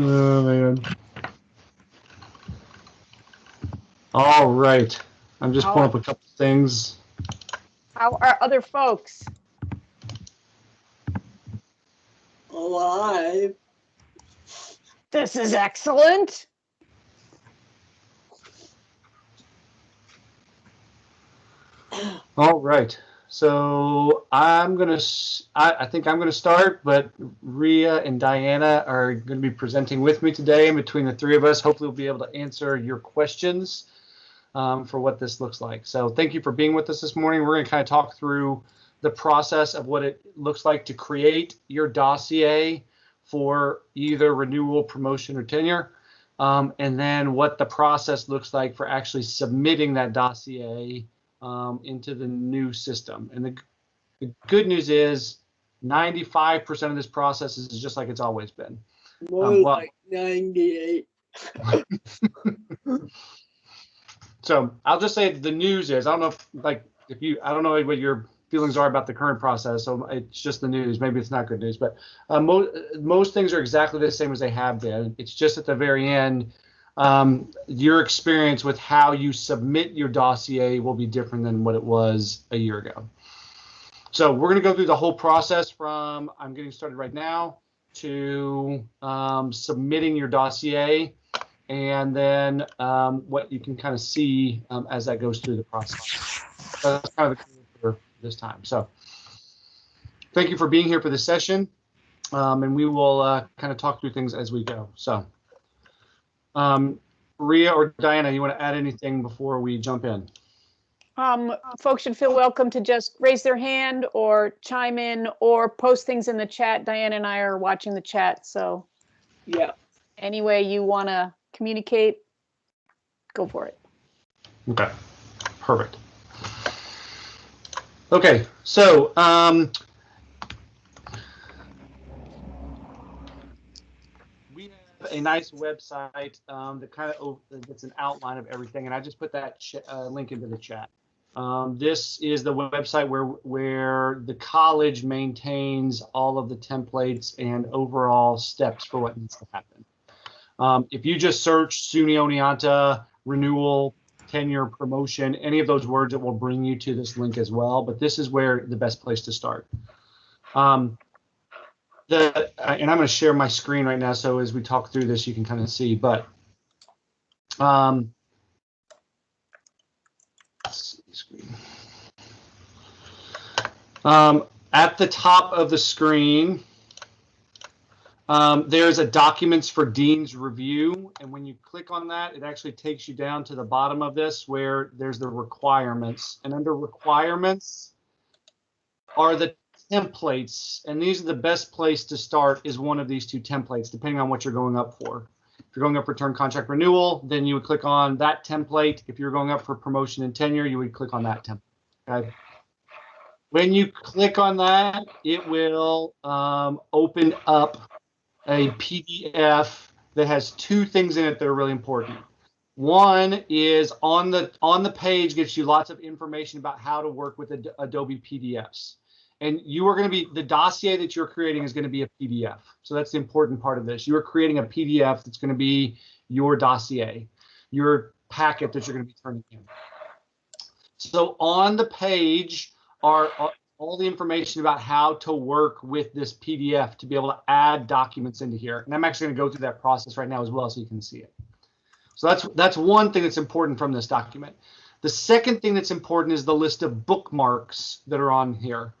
Oh man. All right. I'm just pulling up a couple things. How are other folks? Alive. This is excellent. All right. So I'm gonna. I think I'm gonna start, but Ria and Diana are going to be presenting with me today. And between the three of us, hopefully, we'll be able to answer your questions um, for what this looks like. So thank you for being with us this morning. We're to kind of talk through the process of what it looks like to create your dossier for either renewal, promotion, or tenure. Um, and then what the process looks like for actually submitting that dossier um, into the new system. And the, the good news is 95% of this process is just like it's always been. More Um, well- like 98. So I'll just say the news is I don't know if like if you I don't know what your feelings are about the current process. So it's just the news. Maybe it's not good news, but uh, most most things are exactly the same as they have been. It's just at the very end, um, your experience with how you submit your dossier will be different than what it was a year ago. So we're going to go through the whole process from I'm getting started right now to um, submitting your dossier and then um, what you can kind of see um, as that goes through the process. So that's kind of the for this time. So thank you for being here for this session, um, and we will uh, kind of talk through things as we go. So, um, Ria or Diana, you want to add anything before we jump in? Um, folks should feel welcome to just raise their hand or chime in or post things in the chat. Diana and I are watching the chat, so Yeah. any way you want to communicate, go for it. Okay, perfect. Okay, so um, we have a nice website um, that kind of that's an outline of everything, and I just put that uh, link into the chat. Um, this is the website where where the college maintains all of the templates and overall steps for what needs to happen. Um, if you just search SUNY Oneonta renewal tenure, promotion, any of those words, it will bring you to this link as well. But this is where the best place to start. Um, the and I'm going to share my screen right now, so as we talk through this, you can kind of see. But um, see screen. Um, at the top of the screen, um, there's a documents for Dean's review. And when you click on that, it actually takes you down to the bottom of this where there's the requirements. And under requirements are the templates. And these are the best place to start is one of these two templates, depending on what you're going up for. If you're going up for term contract renewal, then you would click on that template. If you're going up for promotion and tenure, you would click on that template. Okay. When you click on that, it will um, open up a PDF that has two things in it that are really important. One is on the on the page gives you lots of information about how to work with Ad- Adobe PDFs. And you are going to be the dossier that you're creating is going to be a PDF. So that's the important part of this. You are creating a PDF that's going to be your dossier, your packet that you're going to be turning in. So on the page are all the information about how to work with this PDF to be able to add documents into here. And I'm actually going to go through that process right now as well so you can see it. So that's that's one thing that's important from this document. The second thing that's important is the list of bookmarks that are on here.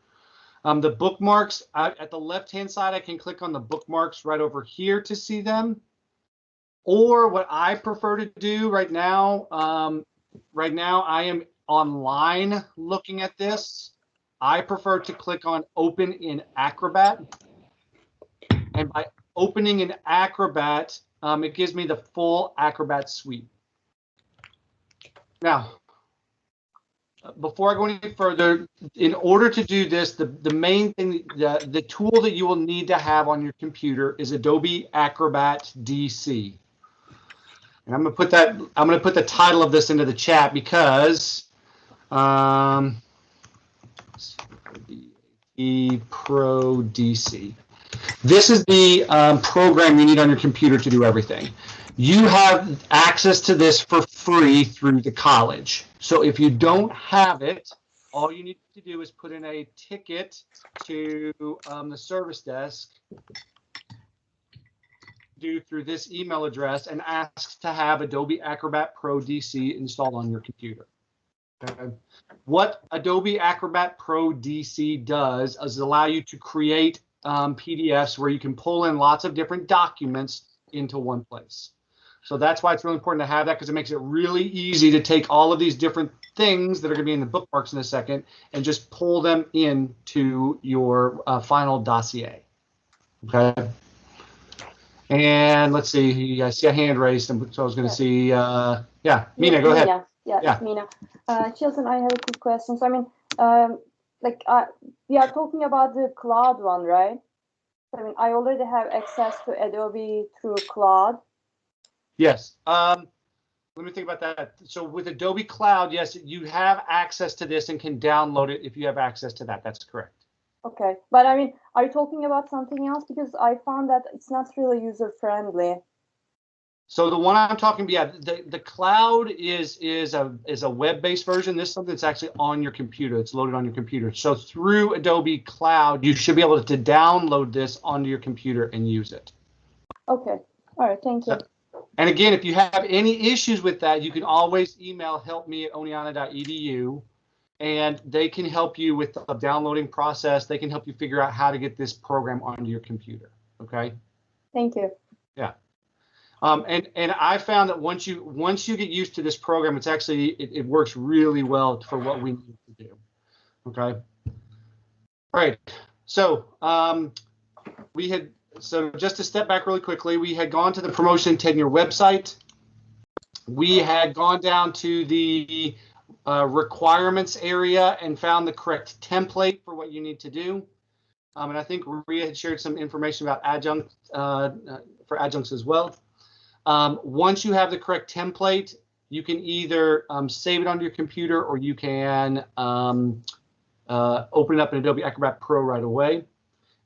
Um, the bookmarks at the left hand side, I can click on the bookmarks right over here to see them. Or what I prefer to do right now, um, right now I am online looking at this. I prefer to click on open in Acrobat. And by opening in Acrobat, um, it gives me the full Acrobat suite. Now, before I go any further, in order to do this, the, the main thing, the, the tool that you will need to have on your computer is Adobe Acrobat DC. And I'm gonna put that, I'm gonna put the title of this into the chat because um, E Pro DC. This is the um, program you need on your computer to do everything. You have access to this for free through the college. So if you don't have it, all you need to do is put in a ticket to um, the service desk do through this email address and ask to have Adobe Acrobat Pro DC installed on your computer. Okay. What Adobe Acrobat Pro DC does is allow you to create um, PDFs where you can pull in lots of different documents into one place. So that's why it's really important to have that because it makes it really easy to take all of these different things that are going to be in the bookmarks in a second and just pull them into your uh, final dossier. Okay. And let's see, I see a hand raised, and so I was going to see, uh, yeah, Mina, go ahead. Mina. Yeah, Yeah. Mina. Uh, Chilton, I have a quick question. So I mean, um, like, uh, we are talking about the cloud one, right? I mean, I already have access to Adobe through cloud. Yes. Um, let me think about that. So with Adobe Cloud, yes, you have access to this and can download it if you have access to that. That's correct. Okay, but I mean, are you talking about something else? Because I found that it's not really user friendly. So the one I'm talking about, yeah, the, the cloud is is a is a web-based version. This is something that's actually on your computer. It's loaded on your computer. So through Adobe Cloud, you should be able to download this onto your computer and use it. Okay, all right, thank you. And again, if you have any issues with that, you can always email help me at oneonta.edu and they can help you with the downloading process. They can help you figure out how to get this program onto your computer. Okay. Thank you. Yeah. Um, and and I found that once you once you get used to this program, it's actually it, it works really well for what we need to do. Okay. All right. So um, we had so just to step back really quickly, we had gone to the promotion tenure website. We had gone down to the uh, requirements area and found the correct template for what you need to do. Um, and I think Maria had shared some information about adjunct uh, uh, for adjuncts as well. Um, once you have the correct template, you can either um, save it on your computer or you can um, uh, open it up in Adobe Acrobat Pro right away.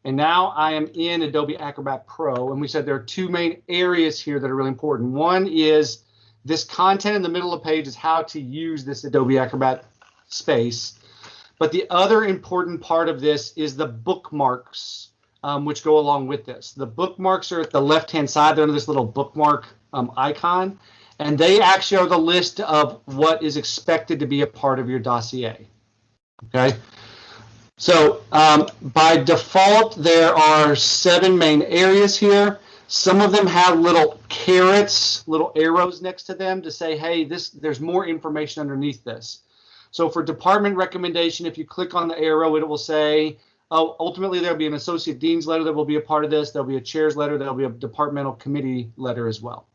And now I am in Adobe Acrobat Pro, and we said there are two main areas here that are really important. One is this content in the middle of the page is how to use this Adobe Acrobat space. But the other important part of this is the bookmarks um, which go along with this. The bookmarks are at the left-hand side. They're under this little bookmark um, icon, and they actually are the list of what is expected to be a part of your dossier. Okay. So um, by default, there are seven main areas here. Some of them have little carets, little arrows next to them to say, hey, this there's more information underneath this. So for department recommendation, if you click on the arrow, it will say, oh, ultimately there'll be an associate dean's letter that will be a part of this. There'll be a chair's letter. There'll be a departmental committee letter as well.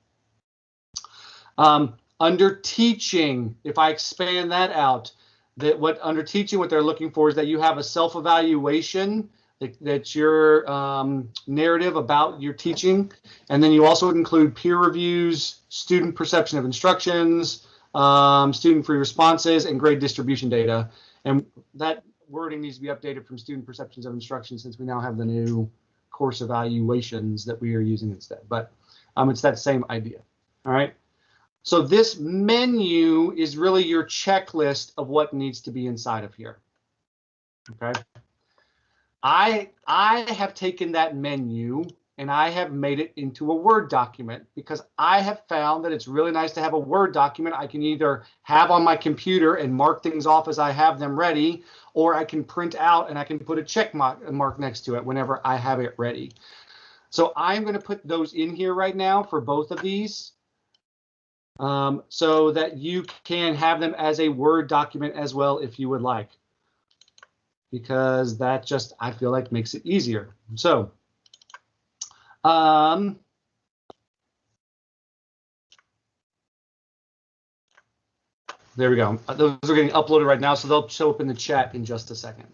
Um, under teaching, if I expand that out, that what under teaching, what they're looking for is that you have a self-evaluation that, that's your um, narrative about your teaching. And then you also include peer reviews, student perception of instructions, um, student free responses, and grade distribution data. And that wording needs to be updated from student perceptions of instruction since we now have the new course evaluations that we are using instead. But um, it's that same idea. All right. So this menu is really your checklist of what needs to be inside of here. Okay. I I have taken that menu and I have made it into a Word document because I have found that it's really nice to have a Word document I can either have on my computer and mark things off as I have them ready, or I can print out and I can put a check mark, mark next to it whenever I have it ready. So I'm going to put those in here right now for both of these um, so that you can have them as a Word document as well if you would like. Because that just, I feel like makes it easier. So, um, there we go. Uh, Those are getting uploaded right now, so they'll show up in the chat in just a second.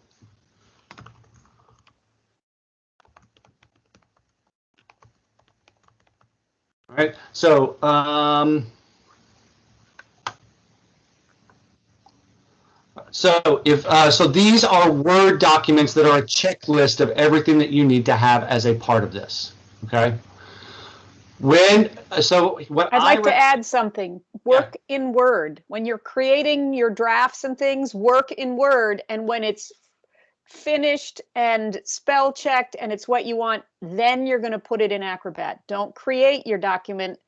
All right, so um, So if, uh, so these are Word documents that are a checklist of everything that you need to have as a part of this, okay? When, so what I'd I, like to add something. Work in Word. When you're creating your drafts and things, work in Word. And when it's finished and spell checked and it's what you want, then you're going to put it in Acrobat. Don't create your document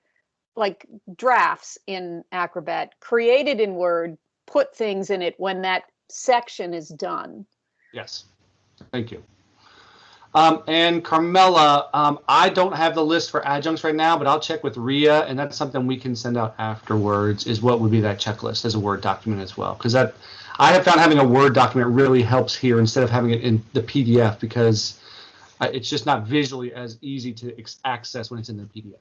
like drafts in Acrobat. Create it in Word, put things in it when that section is done. yes, thank you. Um, and Carmela, um, I don't have the list for adjuncts right now, but I'll check with Ria, and that's something we can send out afterwards, is what would be that checklist as a Word document as well. Because that, I have found having a Word document really helps here instead of having it in the PDF because uh, it's just not visually as easy to access when it's in the PDF.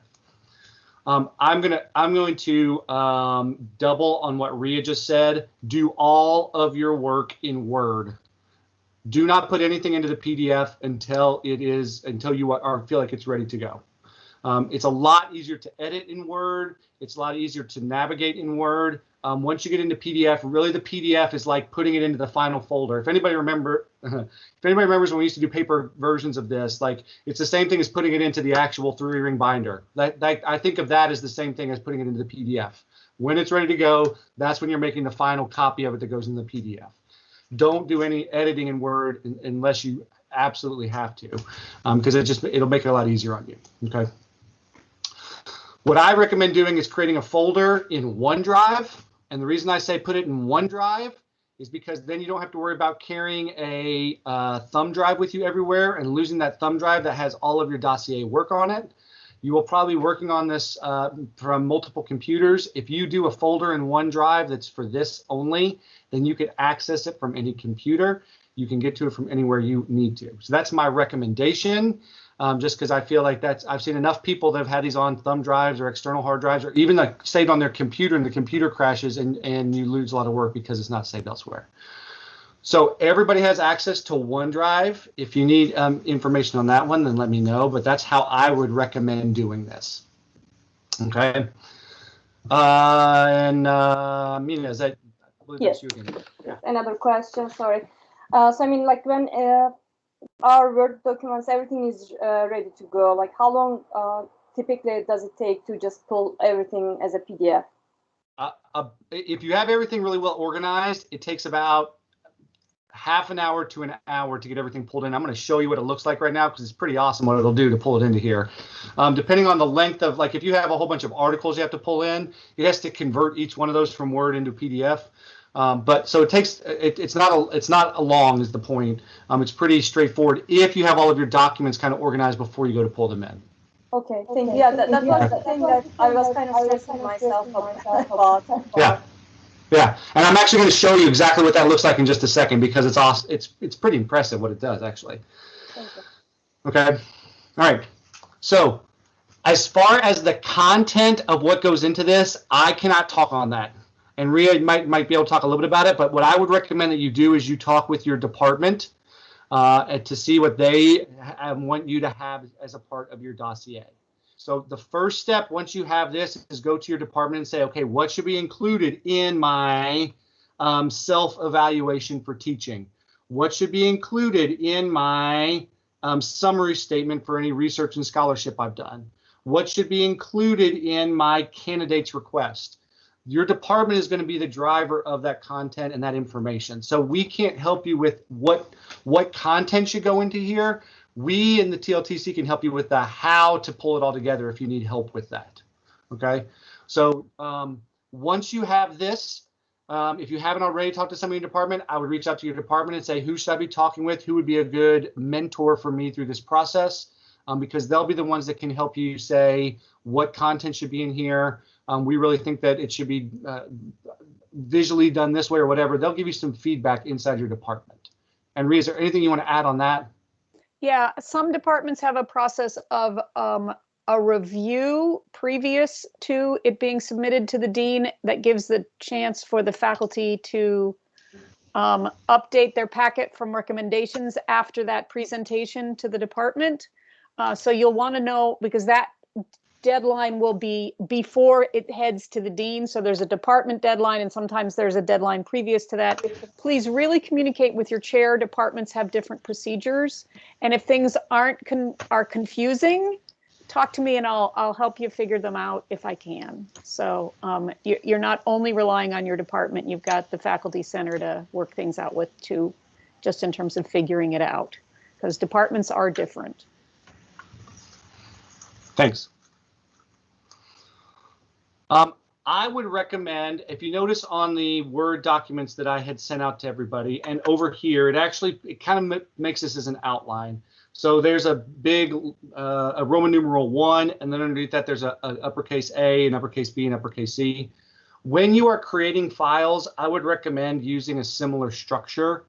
Um, I'm gonna I'm going to um, double on what Ria just said. Do all of your work in Word. Do not put anything into the PDF until it is until you are feel like it's ready to go. Um, it's a lot easier to edit in Word. It's a lot easier to navigate in Word. Um, once you get into PDF, really the PDF is like putting it into the final folder. If anybody remember, if anybody remembers when we used to do paper versions of this, like it's the same thing as putting it into the actual three ring binder. That, that I think of that as the same thing as putting it into the PDF. When it's ready to go, that's when you're making the final copy of it that goes in the PDF. Don't do any editing in Word un- unless you absolutely have to, um, because it just it'll make it a lot easier on you. Okay. What I recommend doing is creating a folder in OneDrive. And the reason I say put it in OneDrive is because then you don't have to worry about carrying a uh, thumb drive with you everywhere and losing that thumb drive that has all of your dossier work on it. You will probably be working on this uh, from multiple computers. If you do a folder in OneDrive that's for this only, then you can access it from any computer. You can get to it from anywhere you need to. So that's my recommendation um, just because I feel like that's I've seen enough people that have had these on thumb drives or external hard drives or even like saved on their computer and the computer crashes and and you lose a lot of work because it's not saved elsewhere. So everybody has access to OneDrive. If you need um, information on that one, then let me know. But that's how I would recommend doing this. Okay. Uh, and uh, Mina, is that? I believe that's Yes. you again. Yeah. Another question, sorry. Uh, so I mean, like when uh, our Word documents, everything is uh, ready to go. Like how long uh, typically does it take to just pull everything as a PDF? Uh, uh, if you have everything really well organized, it takes about half an hour to an hour to get everything pulled in. I'm going to show you what it looks like right now because it's pretty awesome what it'll do to pull it into here. Um, depending on the length of, like, if you have a whole bunch of articles you have to pull in, it has to convert each one of those from Word into PDF. Um, but so it takes it, it's not a it's not a long is the point. Um, it's pretty straightforward if you have all of your documents kind of organized before you go to pull them in. Okay, thank you. Yeah, that, that was the thing that I was kind of stressing myself about. Yeah. Yeah, and I'm actually going to show you exactly what that looks like in just a second because it's awesome. It's it's pretty impressive what it does actually. Thank. Okay. All right. So, as far as the content of what goes into this, I cannot talk on that. And Ria might might be able to talk a little bit about it. But what I would recommend that you do is you talk with your department uh, to see what they want you to have as a part of your dossier. So the first step, once you have this, is go to your department and say, okay, what should be included in my um, self-evaluation for teaching? What should be included in my um, summary statement for any research and scholarship I've done? What should be included in my candidate's request? Your department is going to be the driver of that content and that information. So we can't help you with what what content should go into here. We in the TLTC can help you with the how to pull it all together if you need help with that. Okay. So um, once you have this, um, if you haven't already talked to somebody in your department, I would reach out to your department and say, who should I be talking with? Who would be a good mentor for me through this process? Um, because they'll be the ones that can help you say what content should be in here. Um, we really think that it should be uh, visually done this way or whatever. They'll give you some feedback inside your department. And Ria, is there anything you want to add on that? Yeah, some departments have a process of um, a review previous to it being submitted to the dean that gives the chance for the faculty to um, update their packet from recommendations after that presentation to the department. Uh, so you'll want to know because that deadline will be before it heads to the dean. So there's a department deadline and sometimes there's a deadline previous to that. Please really communicate with your chair. Departments have different procedures. And if things aren't, con- are confusing, talk to me and I'll, I'll help you figure them out if I can. So um, you- you're not only relying on your department, you've got the faculty center to work things out with too, just in terms of figuring it out. Because departments are different. Thanks. Um, I would recommend, if you notice on the Word documents that I had sent out to everybody, and over here, it actually, it kind of makes this as an outline. So there's a big, uh, a Roman numeral one, and then underneath that, there's a, a uppercase A and uppercase B and uppercase C. When you are creating files, I would recommend using a similar structure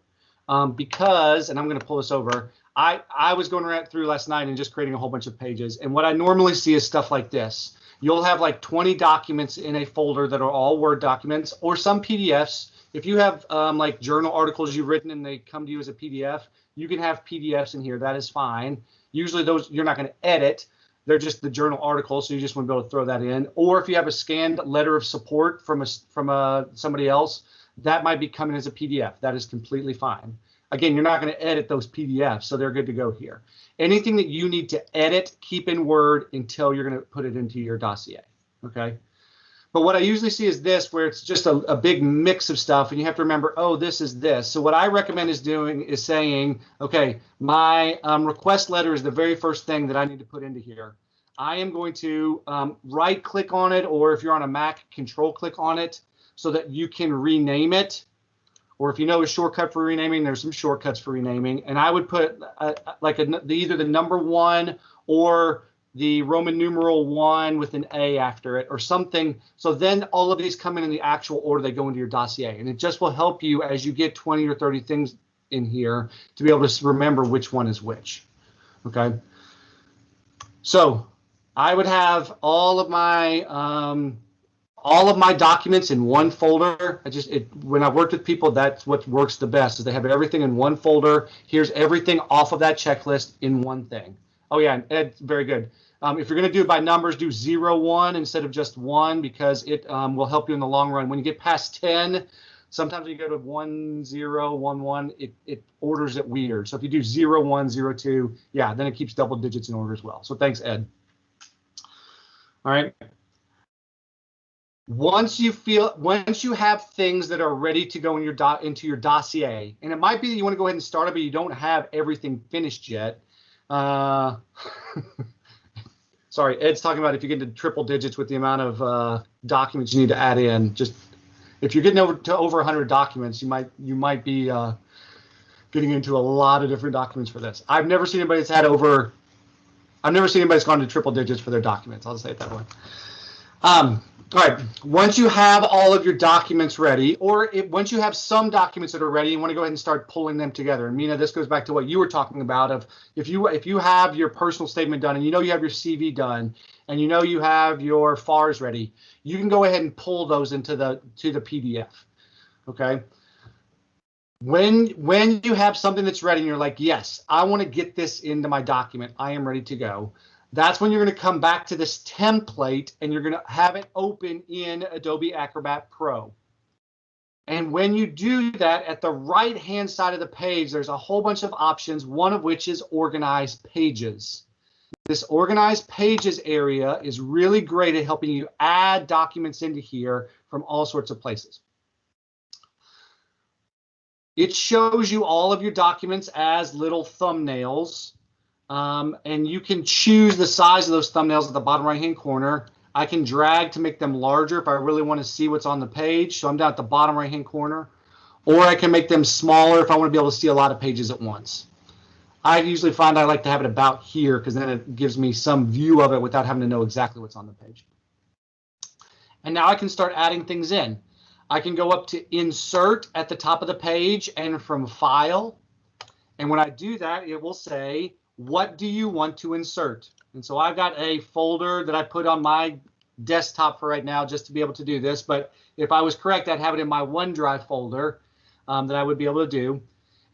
um, because, and I'm going to pull this over, I, I was going right through last night and just creating a whole bunch of pages. And what I normally see is stuff like this. You'll have like 20 documents in a folder that are all Word documents or some PDFs. If you have um, like journal articles you've written and they come to you as a PDF, you can have PDFs in here. That is fine. Usually those you're not going to edit. They're just the journal articles, so you just want to be able to throw that in. Or if you have a scanned letter of support from a from a somebody else, that might be coming as a PDF. That is completely fine. Again, you're not going to edit those PDFs, so they're good to go here. Anything that you need to edit, keep in Word until you're going to put it into your dossier. Okay. But what I usually see is this, where it's just a, a big mix of stuff, and you have to remember, oh, this is this. So what I recommend is doing is saying, okay, my um, request letter is the very first thing that I need to put into here. I am going to um, right click on it, or if you're on a Mac, control click on it so that you can rename it or if you know a shortcut for renaming, there's some shortcuts for renaming. And I would put uh, like a, the, either the number one or the Roman numeral one with an A after it or something. So then all of these come in in the actual order they go into your dossier. And it just will help you as you get 20 or 30 things in here to be able to remember which one is which. Okay. So I would have all of my um, all of my documents in one folder. I just it when I worked with people, that's what works the best is they have everything in one folder. Here's everything off of that checklist in one thing. Oh yeah, Ed, very good. Um, if you're going to do it by numbers, do zero one instead of just one because it um, will help you in the long run. When you get past ten, sometimes when you go to one zero one one, it it orders it weird. So if you do zero one zero two, yeah, then it keeps double digits in order as well. So thanks, Ed. All right once you feel once you have things that are ready to go in your dot into your dossier and it might be that you want to go ahead and start it but you don't have everything finished yet uh, sorry ed's talking about if you get to triple digits with the amount of uh, documents you need to add in just if you're getting over to over 100 documents you might you might be uh, getting into a lot of different documents for this. I've never seen anybody that's had over i've never seen anybody that's gone to triple digits for their documents i'll just say it that way. Um, all right, once you have all of your documents ready, or once you have some documents that are ready, you want to go ahead and start pulling them together. And Mina, this goes back to what you were talking about of if you if you have your personal statement done and you know you have your CV done and you know you have your FARs ready, you can go ahead and pull those into the to the PDF. Okay. When when you have something that's ready and you're like, yes, I want to get this into my document, I am ready to go that's when you're going to come back to this template and you're going to have it open in Adobe Acrobat Pro. And when you do that, at the right hand side of the page, there's a whole bunch of options, one of which is organize pages. This organized pages area is really great at helping you add documents into here from all sorts of places. It shows you all of your documents as little thumbnails um, and you can choose the size of those thumbnails at the bottom right hand corner. I can drag to make them larger if I really want to see what's on the page. So I'm down at the bottom right hand corner. Or I can make them smaller if I want to be able to see a lot of pages at once. I usually find I like to have it about here because then it gives me some view of it without having to know exactly what's on the page. And now I can start adding things in. I can go up to insert at the top of the page and from file. And when I do that, it will say what do you want to insert? And so I've got a folder that I put on my desktop for right now just to be able to do this. But if I was correct, I'd have it in my OneDrive folder um, that I would be able to do.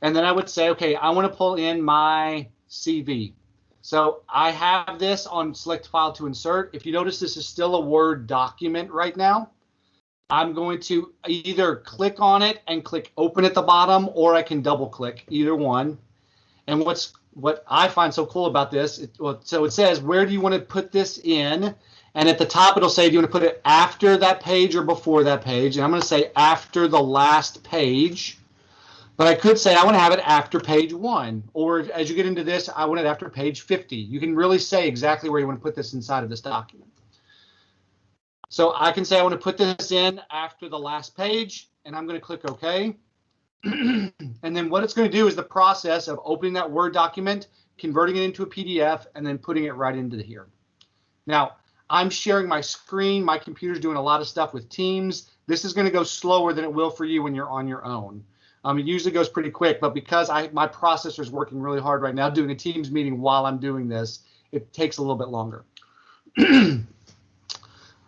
And then I would say, okay, I want to pull in my CV. So I have this on select file to insert. If you notice, this is still a Word document right now. I'm going to either click on it and click open at the bottom, or I can double click either one. And what's what I find so cool about this, it, well, so it says, where do you want to put this in? And at the top, it'll say, do you want to put it after that page or before that page? And I'm going to say after the last page. But I could say I want to have it after page one, or as you get into this, I want it after page 50. You can really say exactly where you want to put this inside of this document. So I can say I want to put this in after the last page, and I'm going to click OK. and then what it's going to do is the process of opening that Word document, converting it into a PDF, and then putting it right into here. Now, I'm sharing my screen. My computer's doing a lot of stuff with Teams. This is going to go slower than it will for you when you're on your own. Um, it usually goes pretty quick, but because I my processor is working really hard right now doing a Teams meeting while I'm doing this, it takes a little bit longer.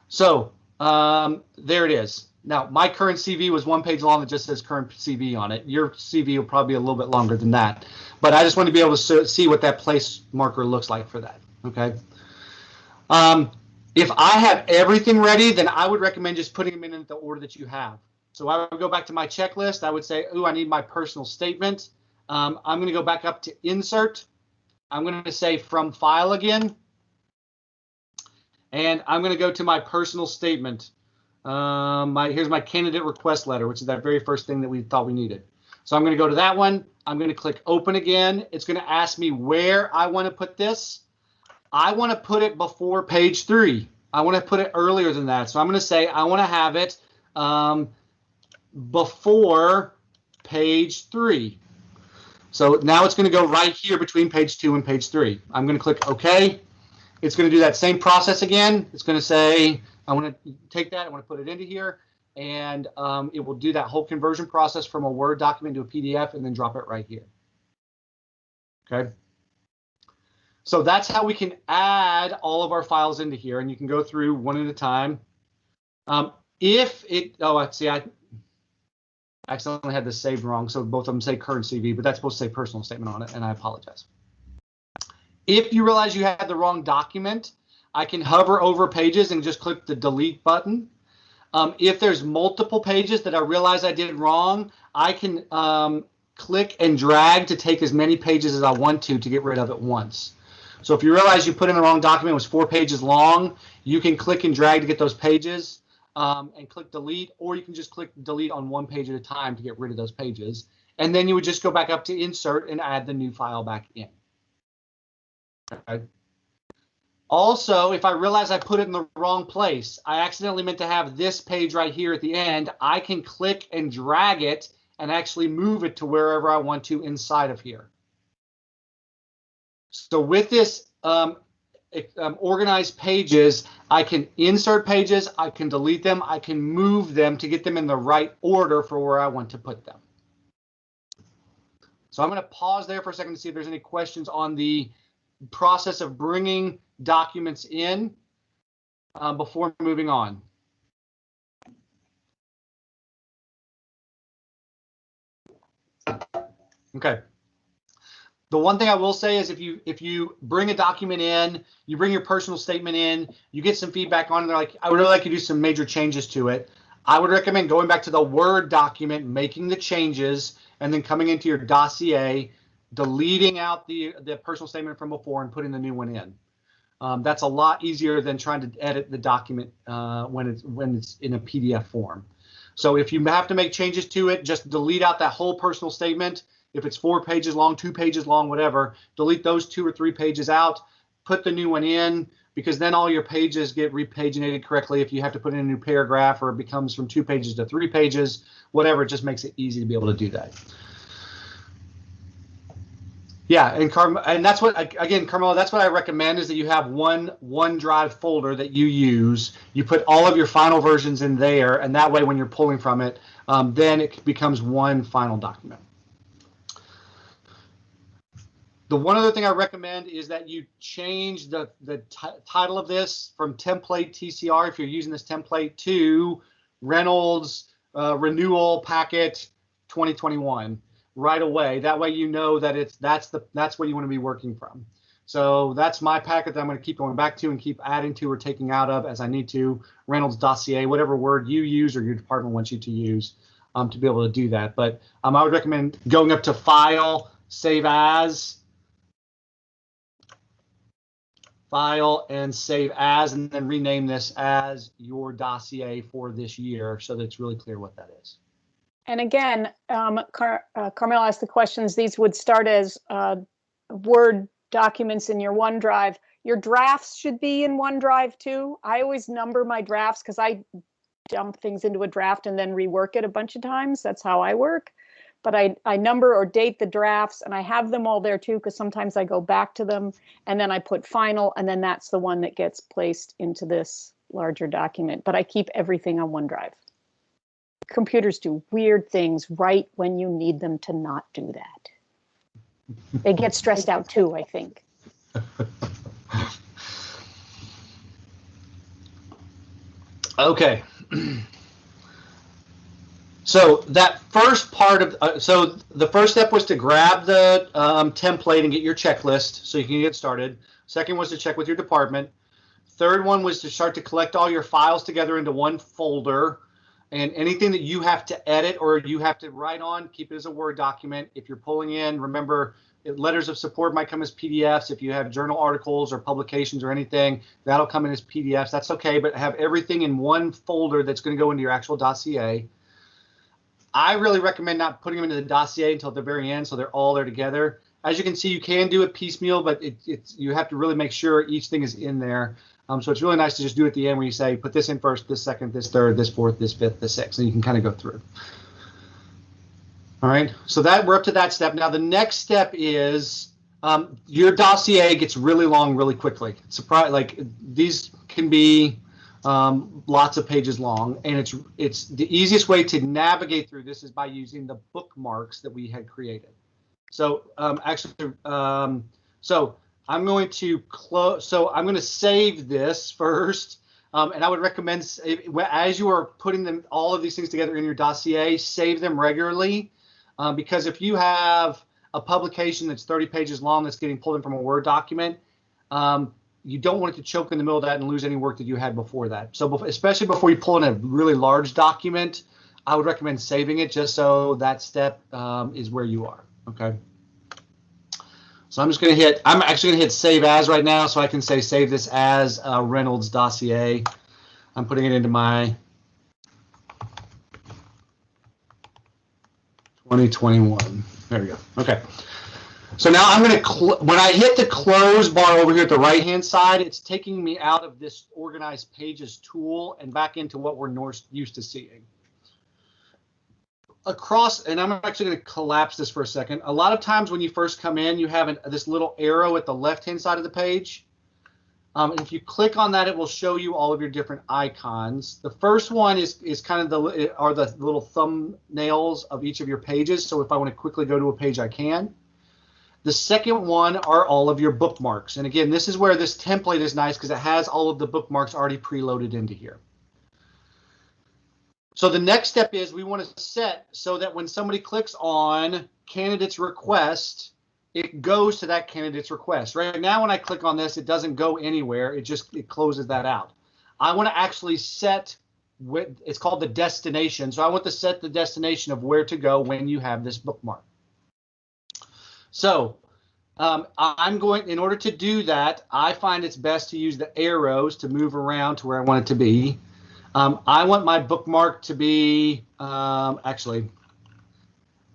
so um, there it is. Now, my current CV was one page long that just says current CV on it. Your CV will probably be a little bit longer than that, but I just want to be able to see what that place marker looks like for that. Okay. Um, if I have everything ready, then I would recommend just putting them in the order that you have. So I would go back to my checklist. I would say, oh, I need my personal statement. Um, I'm going to go back up to insert. I'm going to say from file again. And I'm going to go to my personal statement. Um, my Here's my candidate request letter, which is that very first thing that we thought we needed. So I'm going to go to that one. I'm going to click open again. It's going to ask me where I want to put this. I want to put it before page three. I want to put it earlier than that. So I'm going to say I want to have it um, before page three. So now it's going to go right here between page two and page three. I'm going to click OK. It's going to do that same process again. It's going to say, I want to take that, I want to put it into here, and um, it will do that whole conversion process from a Word document to a PDF and then drop it right here. Okay. So that's how we can add all of our files into here, and you can go through one at a time. Um, if it, oh, I see, I accidentally had this saved wrong, so both of them say current CV, but that's supposed to say personal statement on it, and I apologize. If you realize you had the wrong document, I can hover over pages and just click the delete button. Um, if there's multiple pages that I realize I did wrong, I can um, click and drag to take as many pages as I want to to get rid of it once. So if you realize you put in the wrong document, it was four pages long, you can click and drag to get those pages um, and click delete, or you can just click delete on one page at a time to get rid of those pages. And then you would just go back up to insert and add the new file back in. Okay. Also, if I realize I put it in the wrong place, I accidentally meant to have this page right here at the end, I can click and drag it and actually move it to wherever I want to inside of here. So with this um, um, organized pages, I can insert pages, I can delete them, I can move them to get them in the right order for where I want to put them. So I'm going to pause there for a second to see if there's any questions on the process of bringing documents in uh, before moving on. Okay. The one thing I will say is if you if you bring a document in, you bring your personal statement in, you get some feedback on it, they're like, I would really like you to do some major changes to it. I would recommend going back to the Word document, making the changes, and then coming into your dossier, deleting out the, the personal statement from before and putting the new one in. Um, that's a lot easier than trying to edit the document uh, when it's when it's in a PDF form. So if you have to make changes to it, just delete out that whole personal statement. If it's four pages long, two pages long, whatever, delete those two or three pages out, put the new one in, because then all your pages get repaginated correctly. If you have to put in a new paragraph or it becomes from two pages to three pages, whatever, it just makes it easy to be able to do that. Yeah, and Carm and that's what again, Carmelo, that's what I recommend is that you have one OneDrive folder that you use. You put all of your final versions in there, and that way, when you're pulling from it, um, then it becomes one final document. The one other thing I recommend is that you change the the title of this from template TCR if you're using this template to Reynolds uh, renewal packet 2021 right away. That way you know that it's that's the that's what you want to be working from. So that's my packet that I'm going to keep going back to and keep adding to or taking out of as I need to. Reynolds dossier, whatever word you use or your department wants you to use um, to be able to do that. But um, I would recommend going up to File, Save As, File, and Save As, and then rename this as your dossier for this year so that it's really clear what that is. And again, um, Car- uh, Carmel asked the questions. These would start as uh, Word documents in your OneDrive. Your drafts should be in OneDrive too. I always number my drafts because I dump things into a draft and then rework it a bunch of times. That's how I work. But I, I number or date the drafts and I have them all there too because sometimes I go back to them and then I put final and then that's the one that gets placed into this larger document. But I keep everything on OneDrive computers do weird things right when you need them to not do that. They get stressed out too, I think. Okay. So that first part of, uh, so the first step was to grab the um, template and get your checklist so you can get started. Second was to check with your department. Third one was to start to collect all your files together into one folder and anything that you have to edit or you have to write on, keep it as a Word document. If you're pulling in, remember letters of support might come as PDFs. If you have journal articles or publications or anything, that'll come in as PDFs. That's okay, but have everything in one folder that's going to go into your actual dossier. I really recommend not putting them into the dossier until the very end, so they're all there together. As you can see, you can do it piecemeal, but it, it's you have to really make sure each thing is in there. Um, so it's really nice to just do it at the end where you say, put this in first, this second, this third, this fourth, this fifth, this sixth, and you can kind of go through. All right, so that we're up to that step. Now the next step is um, your dossier gets really long really quickly. Surprise, like these can be um, lots of pages long, and it's it's the easiest way to navigate through this is by using the bookmarks that we had created. So um, actually, um, so I'm going to close. So I'm going to save this first. Um, and I would recommend as you are putting them all of these things together in your dossier, save them regularly, um, because if you have a publication that's 30 pages long that's getting pulled in from a Word document, um, you don't want it to choke in the middle of that and lose any work that you had before that. So especially before you pull in a really large document, I would recommend saving it just so that step um, is where you are. Okay. So I'm just going to hit, I'm actually going to hit save as right now so I can say save this as Reynolds dossier. I'm putting it into my 2021. There we go. Okay. So now I'm going to, when I hit the close bar over here at the right hand side, it's taking me out of this organized pages tool and back into what we're used to seeing. Across, and I'm actually going to collapse this for a second. A lot of times when you first come in, you have an, this little arrow at the left hand side of the page. Um, if you click on that, it will show you all of your different icons. The first one is is kind of the are the little thumbnails of each of your pages. So if I want to quickly go to a page, I can. The second one are all of your bookmarks. And again, this is where this template is nice because it has all of the bookmarks already preloaded into here. So the next step is we want to set so that when somebody clicks on candidate's request, it goes to that candidate's request. Right now, when I click on this, it doesn't go anywhere. It just it closes that out. I want to actually set what it's called the destination. So I want to set the destination of where to go when you have this bookmark. So um, I'm going, in order to do that, I find it's best to use the arrows to move around to where I want it to be. Um, I want my bookmark to be, um, actually,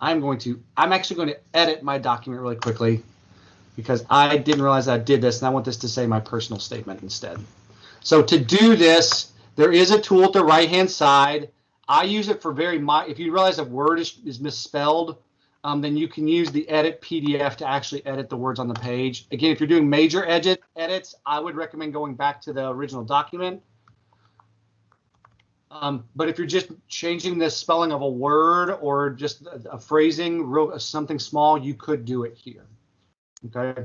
I'm going to, I'm actually going to edit my document really quickly because I didn't realize I did this and I want this to say my personal statement instead. So to do this, there is a tool at the right hand side. I use it for very, if you realize a word is, is misspelled, um, then you can use the edit PDF to actually edit the words on the page. Again, if you're doing major edit edits, I would recommend going back to the original document. Um, but if you're just changing the spelling of a word or just a, a phrasing, real, something small, you could do it here. Okay.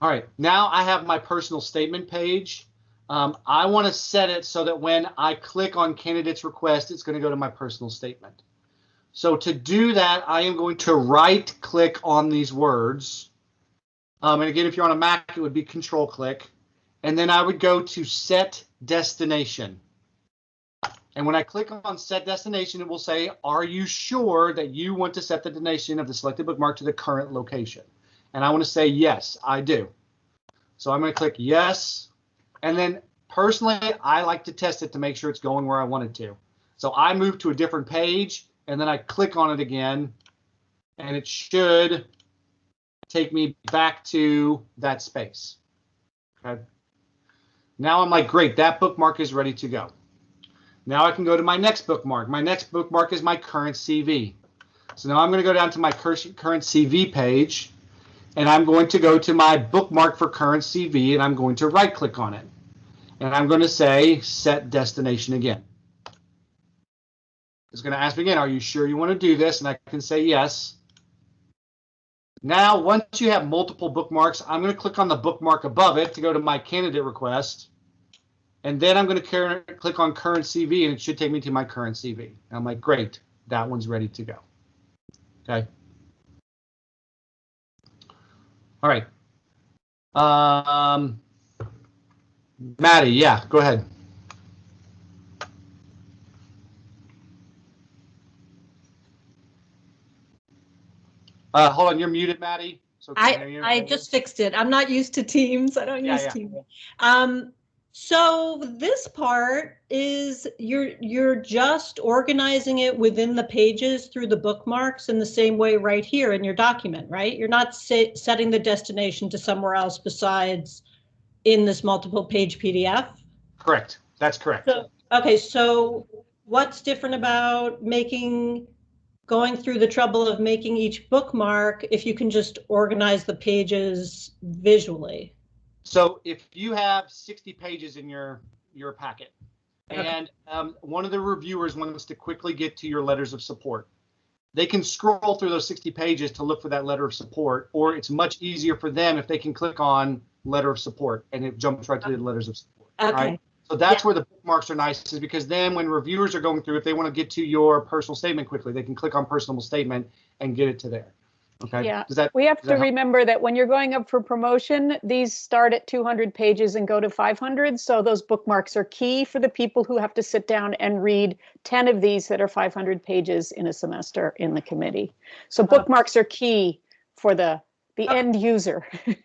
All right, now I have my personal statement page. Um, I want to set it so that when I click on candidate's request, it's going to go to my personal statement. So to do that, I am going to right click on these words Um, and again, if you're on a Mac, it would be control click. And then I would go to set destination. And when I click on set destination, it will say, are you sure that you want to set the destination of the selected bookmark to the current location? And I want to say, yes, I do. So I'm going to click yes. And then personally, I like to test it to make sure it's going where I want it to. So I move to a different page and then I click on it again and it should take me back to that space. Okay. Now I'm like, great, that bookmark is ready to go. Now I can go to my next bookmark. My next bookmark is my current CV. So now I'm going to go down to my current CV page and I'm going to go to my bookmark for current CV and I'm going to right click on it. And I'm going to say set destination again. It's going to ask me again, are you sure you want to do this? And I can say yes. Now, once you have multiple bookmarks, I'm going to click on the bookmark above it to go to my candidate request. And then I'm going to click on current CV and it should take me to my current CV. And I'm like, great, that one's ready to go. Okay. All right. Um, Maddie, yeah, go ahead. Uh, hold on, you're muted, Maddie. So I. I just fixed it. I'm not used to Teams. I don't Yeah, use yeah. Teams. Um, so this part is you're you're just organizing it within the pages through the bookmarks in the same way right here in your document, right? You're not se- setting the destination to somewhere else besides in this multiple page PDF. correct. That's correct. So, okay, so what's different about making, going through the trouble of making each bookmark if you can just organize the pages visually? So if you have 60 pages in your your packet, Okay. and um, one of the reviewers wants to quickly get to your letters of support, they can scroll through those 60 pages to look for that letter of support, or it's much easier for them if they can click on letter of support and it jumps right to the letters of support. Okay, Right. So that's where the bookmarks are nice, is because then when reviewers are going through, if they want to get to your personal statement quickly, they can click on personal statement and get it to there. Okay. Yeah. Does that We have Does to that remember that when you're going up for promotion, these start at 200 pages and go to 500. So those bookmarks are key for the people who have to sit down and read 10 of these that are 500 pages in a semester in the committee. So uh-huh. bookmarks are key for the, the Okay. end user.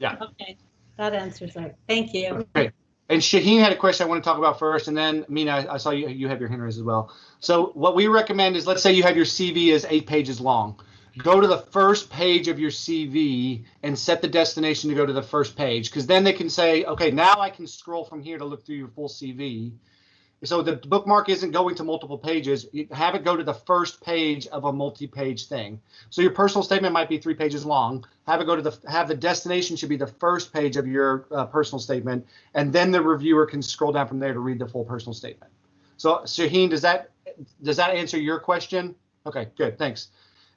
Yeah. Okay, that answers that. Thank you. And Shaheen had a question I want to talk about first, and then Mina, I- saw you, you have your raised as well. So what we recommend is, let's say you have your CV is eight pages long. Go to the first page of your CV and set the destination to go to the first page, because then they can say, okay, now I can scroll from here to look through your full CV. So the bookmark isn't going to multiple pages. You have it go to the first page of a multi-page thing. So your personal statement might be three pages long. Have it go to the have the destination should be the first page of your uh, personal statement, and then the reviewer can scroll down from there to read the full personal statement. So Shaheen, does that does that answer your question? Okay, good, thanks.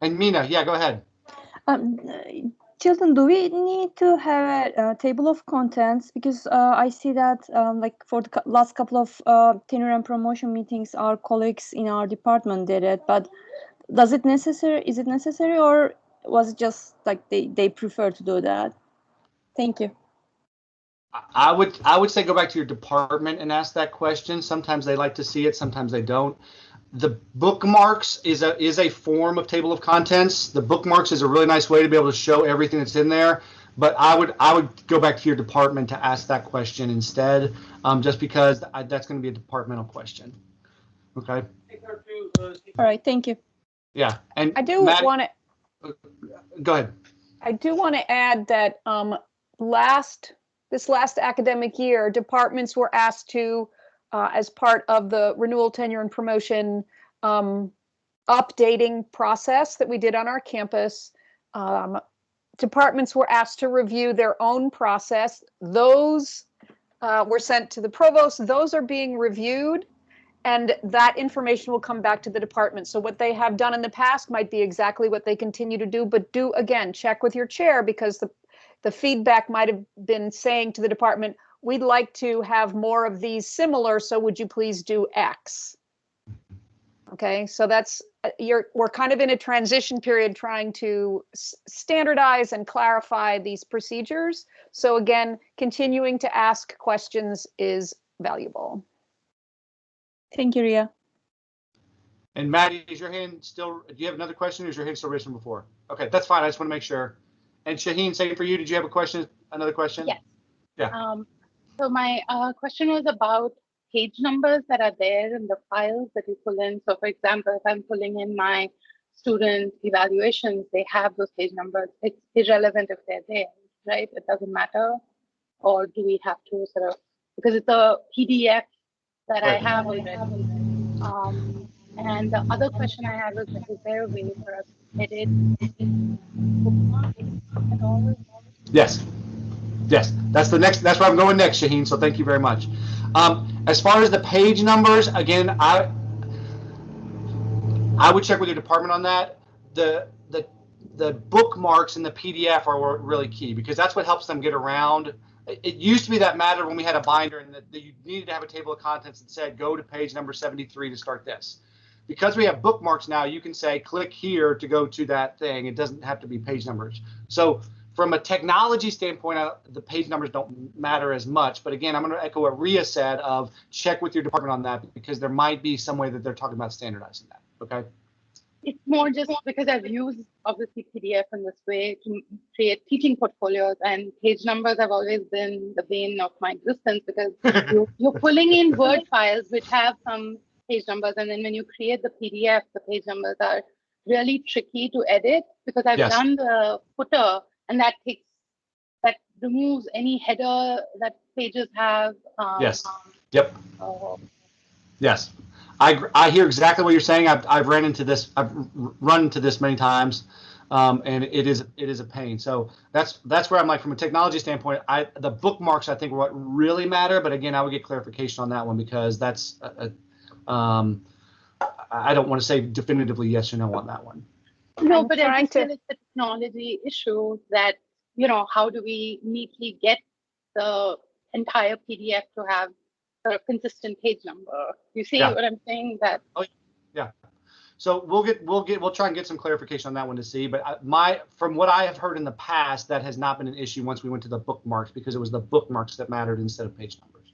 And Mina, yeah, go ahead. Um, Children, do we need to have a, uh table of contents? Because uh, I see that, um, like for the last couple of uh, tenure and promotion meetings, our colleagues in our department did it. But does it necessary? Is it necessary, or was it just like they they prefer to do that? Thank you. I would I would say go back to your department and ask that question. Sometimes they like to see it, sometimes they don't. The bookmarks is a is a form of table of contents. The bookmarks is a really nice way to be able to show everything that's in there. But I would I would go back to your department to ask that question instead, um, just because I, that's going to be a departmental question. Okay. All right, thank you. Yeah. And I do want to go ahead. I do want to add that um, last, this last academic year, departments were asked to, uh, as part of the renewal tenure and promotion um, updating process that we did on our campus, um, departments were asked to review their own process. Those uh, were sent to the provost. Those are being reviewed and that information will come back to the department. So what they have done in the past might be exactly what they continue to do, but do again, check with your chair because the, the feedback might have been saying to the department, we'd like to have more of these similar, so would you please do X? Okay, so that's, uh, you're, we're kind of in a transition period trying to standardize and clarify these procedures. So again, continuing to ask questions is valuable. Thank you, Ria. And Maddie, is your hand still, do you have another question or is your hand still raised from before? Okay, that's fine. I just want to make sure. And Shaheen, same for you. Did you have a question? Another question? Yes. Yeah. Um, so my uh, question was about page numbers that are there in the files that you pull in. So for example, if I'm pulling in my student evaluations, they have those page numbers. It's irrelevant if they're there, right? It doesn't matter. Or do we have to sort of, because it's a PDF that I have already. Um, and the other question I had was, is there a way for us to edit bookmarks at all? Yes. Yes, that's the next, that's where I'm going next, Shaheen, so thank you very much. Um, as far as the page numbers, again, I, I would check with your department on that. The, the, the bookmarks in the PDF are really key because that's what helps them get around. It, used to be that matter when we had a binder and that that you needed to have a table of contents that said, go to page number 73 to start this. Because we have bookmarks now, you can say, click here to go to that thing. It doesn't have to be page numbers. So from a technology standpoint, uh, the page numbers don't matter as much. But again, I'm going to echo what Ria said of check with your department on that because there might be some way that they're talking about standardizing that. Okay. It's more just because I've used obviously PDF in this way to create teaching portfolios and page numbers have always been the bane of my existence because you, you're pulling in Word files which have some page numbers and then when you create the PDF, the page numbers are really tricky to edit because I've Yes. done the footer and that takes that removes any header that pages have. Um, Yes. Yep. so Yes. I, I hear exactly what you're saying. I've, I've ran into this. I've run into this many times. Um, and it is it is a pain. So that's that's where I'm like from a technology standpoint. I the bookmarks I think are what really matter. But again, I would get clarification on that one because that's a, a, um, I I don't want to say definitively yes or no on that one. No, I'm but I trying just feel to- it's a technology issue that, you know, how do we neatly get the entire PDF to have a consistent page number? You see Yeah. what I'm saying? That oh, yeah. So we'll get we'll get we'll try and get some clarification on that one to see. But my from what I have heard in the past, that has not been an issue once we went to the bookmarks because it was the bookmarks that mattered instead of page numbers.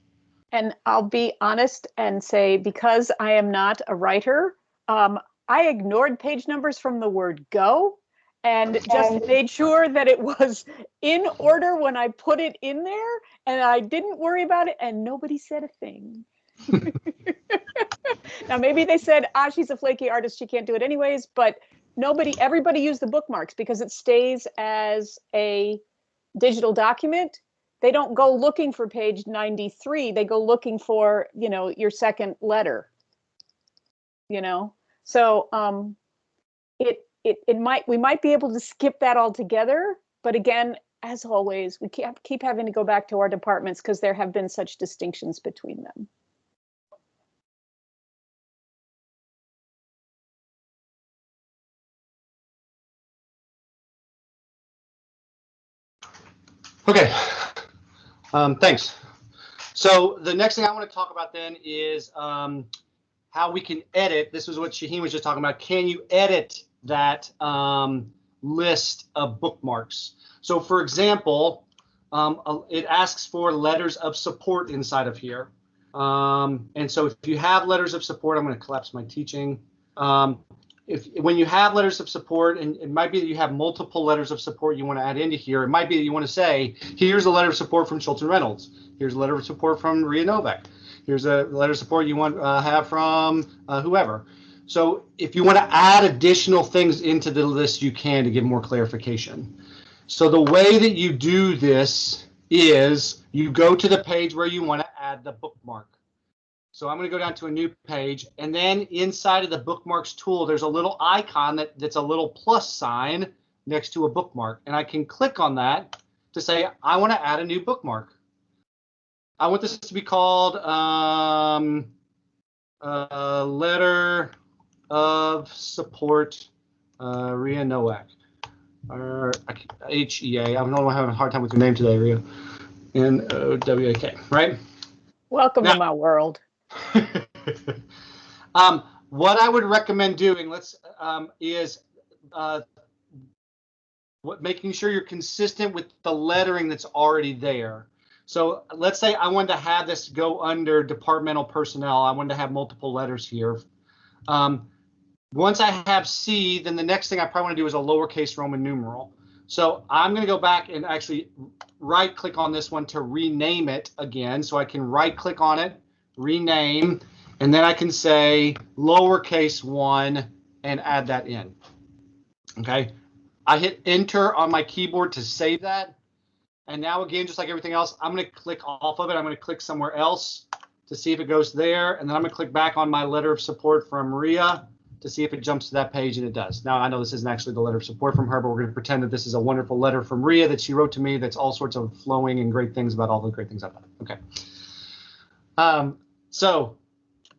And I'll be honest and say, because I am not a writer, um, I ignored page numbers from the word go and just made sure that it was in order when I put it in there and I didn't worry about it and nobody said a thing. now, maybe they said, ah, she's a flaky artist. She can't do it anyways, but nobody, everybody used the bookmarks because it stays as a digital document they don't go looking for page 93 they go looking for you know your second letter you know so um it it it might we might be able to skip that altogether but again as always we keep keep having to go back to our departments because there have been such distinctions between them Okay. Um, thanks. So the next thing I want to talk about then is um, how we can edit. This is what Shaheen was just talking about. Can you edit that um, list of bookmarks? So for example, um, it asks for letters of support inside of here. Um, and so if you have letters of support, I'm going to collapse my teaching. Um, if when you have letters of support, and it might be that you have multiple letters of support you want to add into here, it might be that you want to say, here's a letter of support from Schultz and Reynolds. Here's a letter of support from Ria Nowak. Here's a letter of support you want to uh, have from uh, whoever. So if you want to add additional things into the list, you can to give more clarification. So the way that you do this is you go to the page where you want to add the bookmark. So I'm going to go down to a new page, and then inside of the bookmarks tool, there's a little icon that, that's a little plus sign next to a bookmark, and I can click on that to say I want to add a new bookmark. I want this to be called um, uh, letter of support, uh, Ria Nowak, or H E A. I'm having a hard time with your name today, Ria. N O W A K, right? welcome Now- to my world um, what I would recommend doing, let's, um, is, uh, what, making sure you're consistent with the lettering that's already there. So let's say I wanted to have this go under departmental personnel. I wanted to have multiple letters here. Um, once I have C, then the next thing I probably want to do is a lowercase Roman numeral. So I'm going to go back and actually right click on this one to rename it again. So I can right click on it, rename, and then I can say lowercase one and add that in. Okay. I hit enter on my keyboard to save that. And now again, just like everything else, I'm going to click off of it. I'm going to click somewhere else to see if it goes there. And then I'm going to click back on my letter of support from Maria to see if it jumps to that page and it does. Now I know this isn't actually the letter of support from her, but we're going to pretend that this is a wonderful letter from Maria that she wrote to me that's all sorts of flowing and great things about all the great things I've done. Okay. Um, so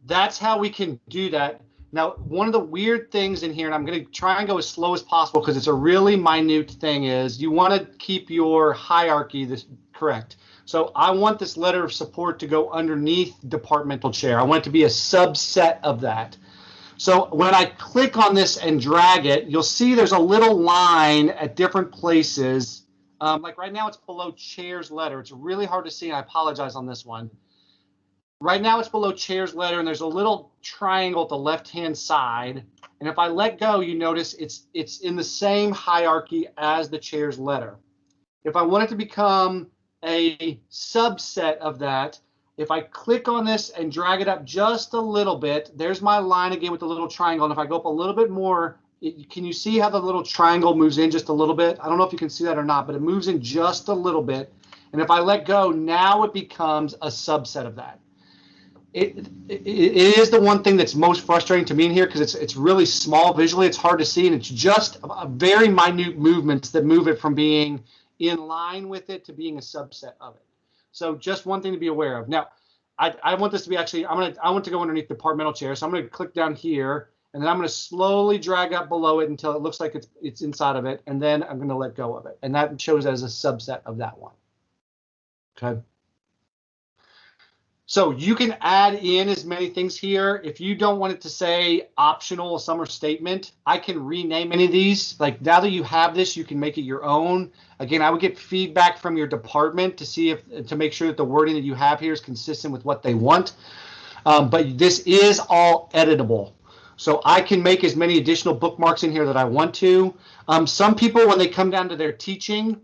that's how we can do that. Now, one of the weird things in here, and I'm going to try and go as slow as possible because it's a really minute thing, is you want to keep your hierarchy this correct. So I want this letter of support to go underneath departmental chair. I want it to be a subset of that. So when I click on this and drag it, you'll see there's a little line at different places. Um, like right now, it's below chair's letter. It's really hard to see. I apologize on this one. Right now, it's below chair's letter, and there's a little triangle at the left-hand side. And if I let go, you notice it's it's in the same hierarchy as the chair's letter. If I want it to become a subset of that, if I click on this and drag it up just a little bit, there's my line again with the little triangle. And if I go up a little bit more, it, can you see how the little triangle moves in just a little bit? I don't know if you can see that or not, but it moves in just a little bit. And if I let go, now it becomes a subset of that. It, it, is the one thing that's most frustrating to me in here because it's it's really small visually. It's hard to see, and it's just a very minute movements that move it from being in line with it to being a subset of it. So just one thing to be aware of. Now, I, I want this to be actually, I'm gonna, I want to go underneath the departmental chair. So I'm gonna click down here and then I'm gonna slowly drag up below it until it looks like it's, it's inside of it. And then I'm gonna let go of it. And that shows as a subset of that one. Okay. So you can add in as many things here. If you don't want it to say optional summer statement, I can rename any of these. Like now that you have this, you can make it your own. Again, I would get feedback from your department to see if to make sure that the wording that you have here is consistent with what they want. Um, but this is all editable. So I can make as many additional bookmarks in here that I want to. Um, some people, when they come down to their teaching,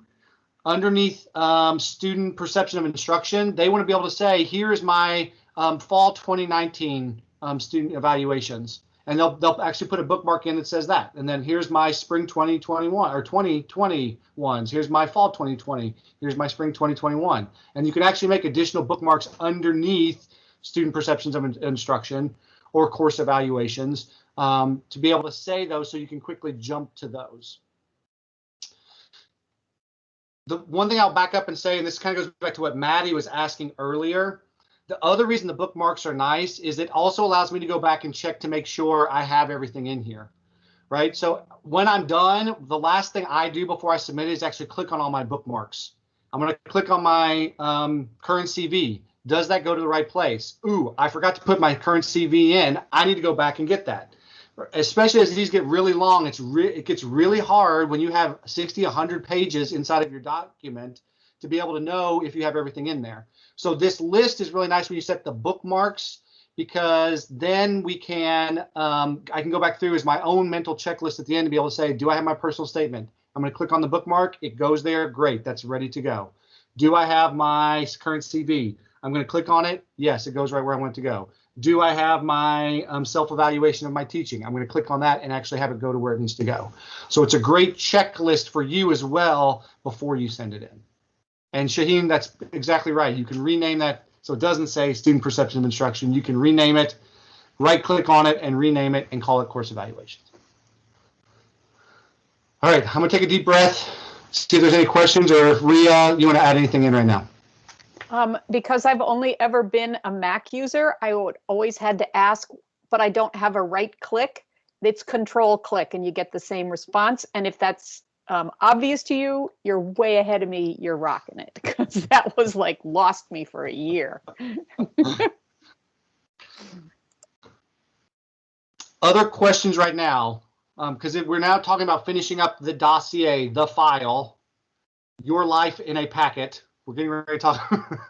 underneath um, student perception of instruction, they want to be able to say, here's my um, fall 2019 um, student evaluations. And they'll, they'll actually put a bookmark in that says that. And then here's my spring 2021 or 2020 ones. Here's my fall 2020. Here's my spring 2021. And you can actually make additional bookmarks underneath student perceptions of instruction or course evaluations um, to be able to say those so you can quickly jump to those the one thing I'll back up and say, and this kind of goes back to what Maddie was asking earlier. The other reason the bookmarks are nice is it also allows me to go back and check to make sure I have everything in here, right? So when I'm done, the last thing I do before I submit is actually click on all my bookmarks. I'm going to click on my um, current CV. Does that go to the right place? Ooh, I forgot to put my current CV in. I need to go back and get that especially as these get really long, it's re it gets really hard when you have 60, 100 pages inside of your document to be able to know if you have everything in there. So this list is really nice when you set the bookmarks because then we can, um, I can go back through as my own mental checklist at the end to be able to say, do I have my personal statement? I'm going to click on the bookmark. It goes there. Great. That's ready to go. Do I have my current CV? I'm going to click on it. Yes, it goes right where I want to go do I have my um, self-evaluation of my teaching? I'm going to click on that and actually have it go to where it needs to go. So it's a great checklist for you as well before you send it in. And Shaheen, that's exactly right. You can rename that so it doesn't say student perception of instruction. You can rename it, right click on it and rename it and call it course evaluations. All right, I'm going to take a deep breath, see if there's any questions or if Ria, you want to add anything in right now? Um, because I've only ever been a Mac user, I would always had to ask, but I don't have a right click. It's control click and you get the same response. And if that's um, obvious to you, you're way ahead of me. You're rocking it because that was like lost me for a year. Other questions right now, because we're now talking about finishing up the dossier, the file, your life in a packet. We're getting ready to talk.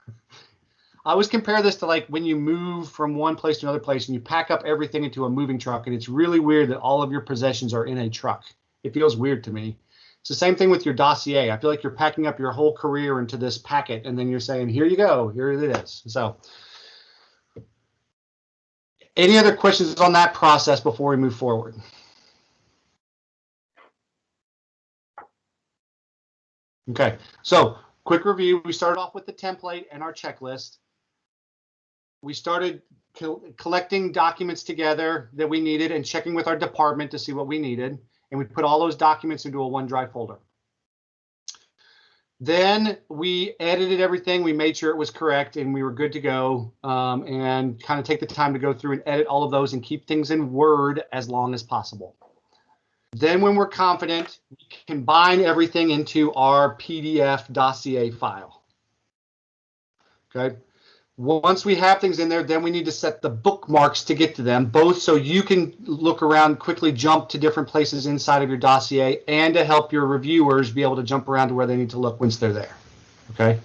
I always compare this to like when you move from one place to another place and you pack up everything into a moving truck, and it's really weird that all of your possessions are in a truck. It feels weird to me. It's the same thing with your dossier. I feel like you're packing up your whole career into this packet, and then you're saying, "Here you go, here it is." So, any other questions on that process before we move forward? Okay, so quick review. We started off with the template and our checklist. We started co collecting documents together that we needed and checking with our department to see what we needed. And we put all those documents into a OneDrive folder. Then we edited everything. We made sure it was correct and we were good to go um, and kind of take the time to go through and edit all of those and keep things in Word as long as possible. Then when we're confident, we combine everything into our PDF dossier file. Okay. Once we have things in there, then we need to set the bookmarks to get to them, both so you can look around, quickly jump to different places inside of your dossier, and to help your reviewers be able to jump around to where they need to look once they're there. Okay.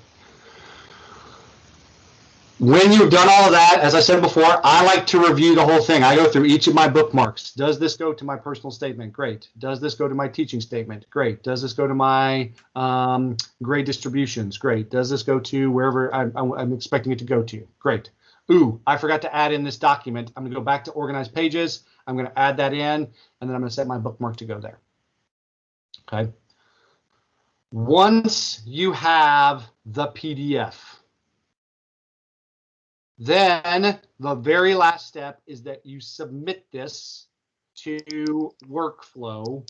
When you've done all of that, as I said before, I like to review the whole thing. I go through each of my bookmarks. Does this go to my personal statement? Great. Does this go to my teaching statement? Great. Does this go to my um, grade distributions? Great. Does this go to wherever I'm, I'm expecting it to go to? Great. Ooh, I forgot to add in this document. I'm going to go back to organized pages. I'm going to add that in, and then I'm going to set my bookmark to go there. Okay. Once you have the PDF, then the very last step is that you submit this to workflow.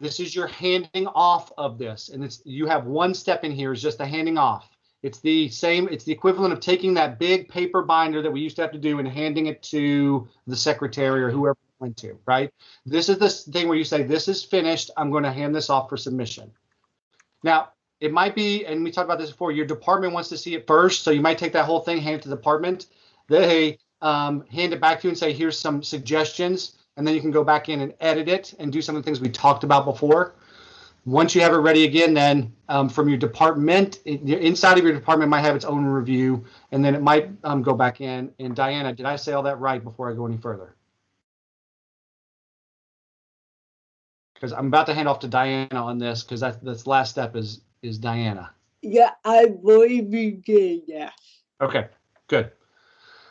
This is your handing off of this. And it's you have one step in here is just the handing off. It's the same, it's the equivalent of taking that big paper binder that we used to have to do and handing it to the secretary or whoever went to, right? This is the thing where you say, this is finished. I'm going to hand this off for submission. Now, it might be, and we talked about this before, your department wants to see it first. So you might take that whole thing, hand it to the department. They um, hand it back to you and say, here's some suggestions. And then you can go back in and edit it and do some of the things we talked about before. Once you have it ready again, then um, from your department, inside of your department might have its own review, and then it might um, go back in. And Diana, did I say all that right before I go any further? Because I'm about to hand off to Diana on this because that this last step is is Diana. Yeah, I believe you did, yes. Okay, good.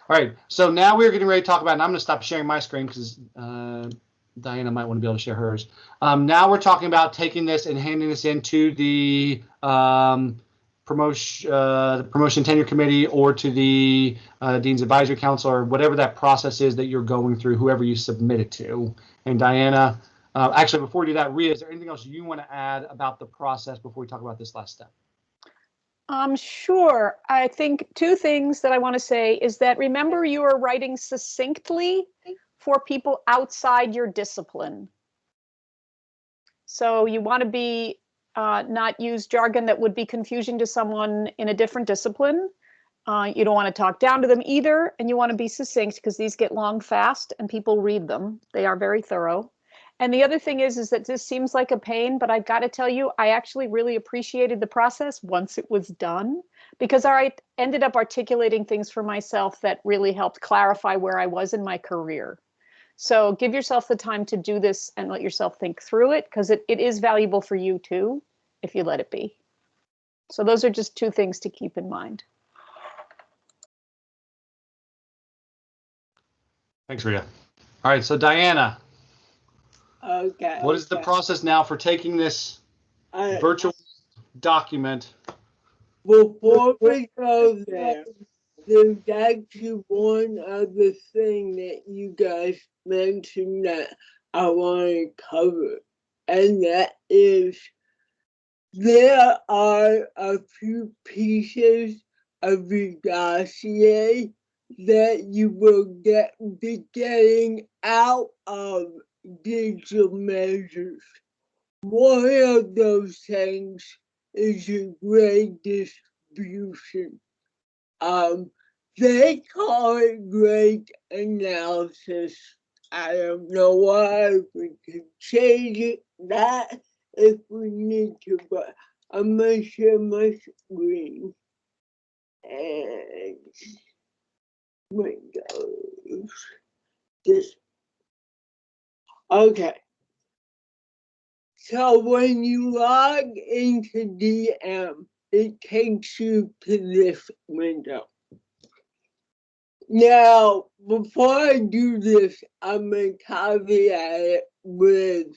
All right, so now we're getting ready to talk about, and I'm going to stop sharing my screen because uh, Diana might want to be able to share hers. Um, now we're talking about taking this and handing this into the um, promotion, uh, the promotion tenure committee or to the uh, dean's advisory council or whatever that process is that you're going through, whoever you submit it to. And Diana, uh, actually, before we do that, Ria, is there anything else you want to add about the process before we talk about this last step? Um, sure. I think two things that I want to say is that remember you are writing succinctly for people outside your discipline. So you want to be uh, not use jargon that would be confusing to someone in a different discipline. Uh, you don't want to talk down to them either, and you want to be succinct because these get long fast and people read them. They are very thorough. And the other thing is, is that this seems like a pain, but I've got to tell you, I actually really appreciated the process once it was done because I ended up articulating things for myself that really helped clarify where I was in my career. So give yourself the time to do this and let yourself think through it because it, it is valuable for you too, if you let it be. So those are just two things to keep in mind. Thanks, Rita. All right, so Diana, Okay. What is the process now for taking this I- virtual document? Before we go there, there's actually one other thing that you guys mentioned that I want to cover, and that is there are a few pieces of the dossier that you will get be getting out of digital measures. One of those things is your grade distribution. Um, they call it grade analysis. I don't know why we can change it that if we need to, but I'm gonna share my screen. And Windows. This. Okay. So when you log into DM, it takes you to this window. Now, before I do this, I'm gonna caveat it with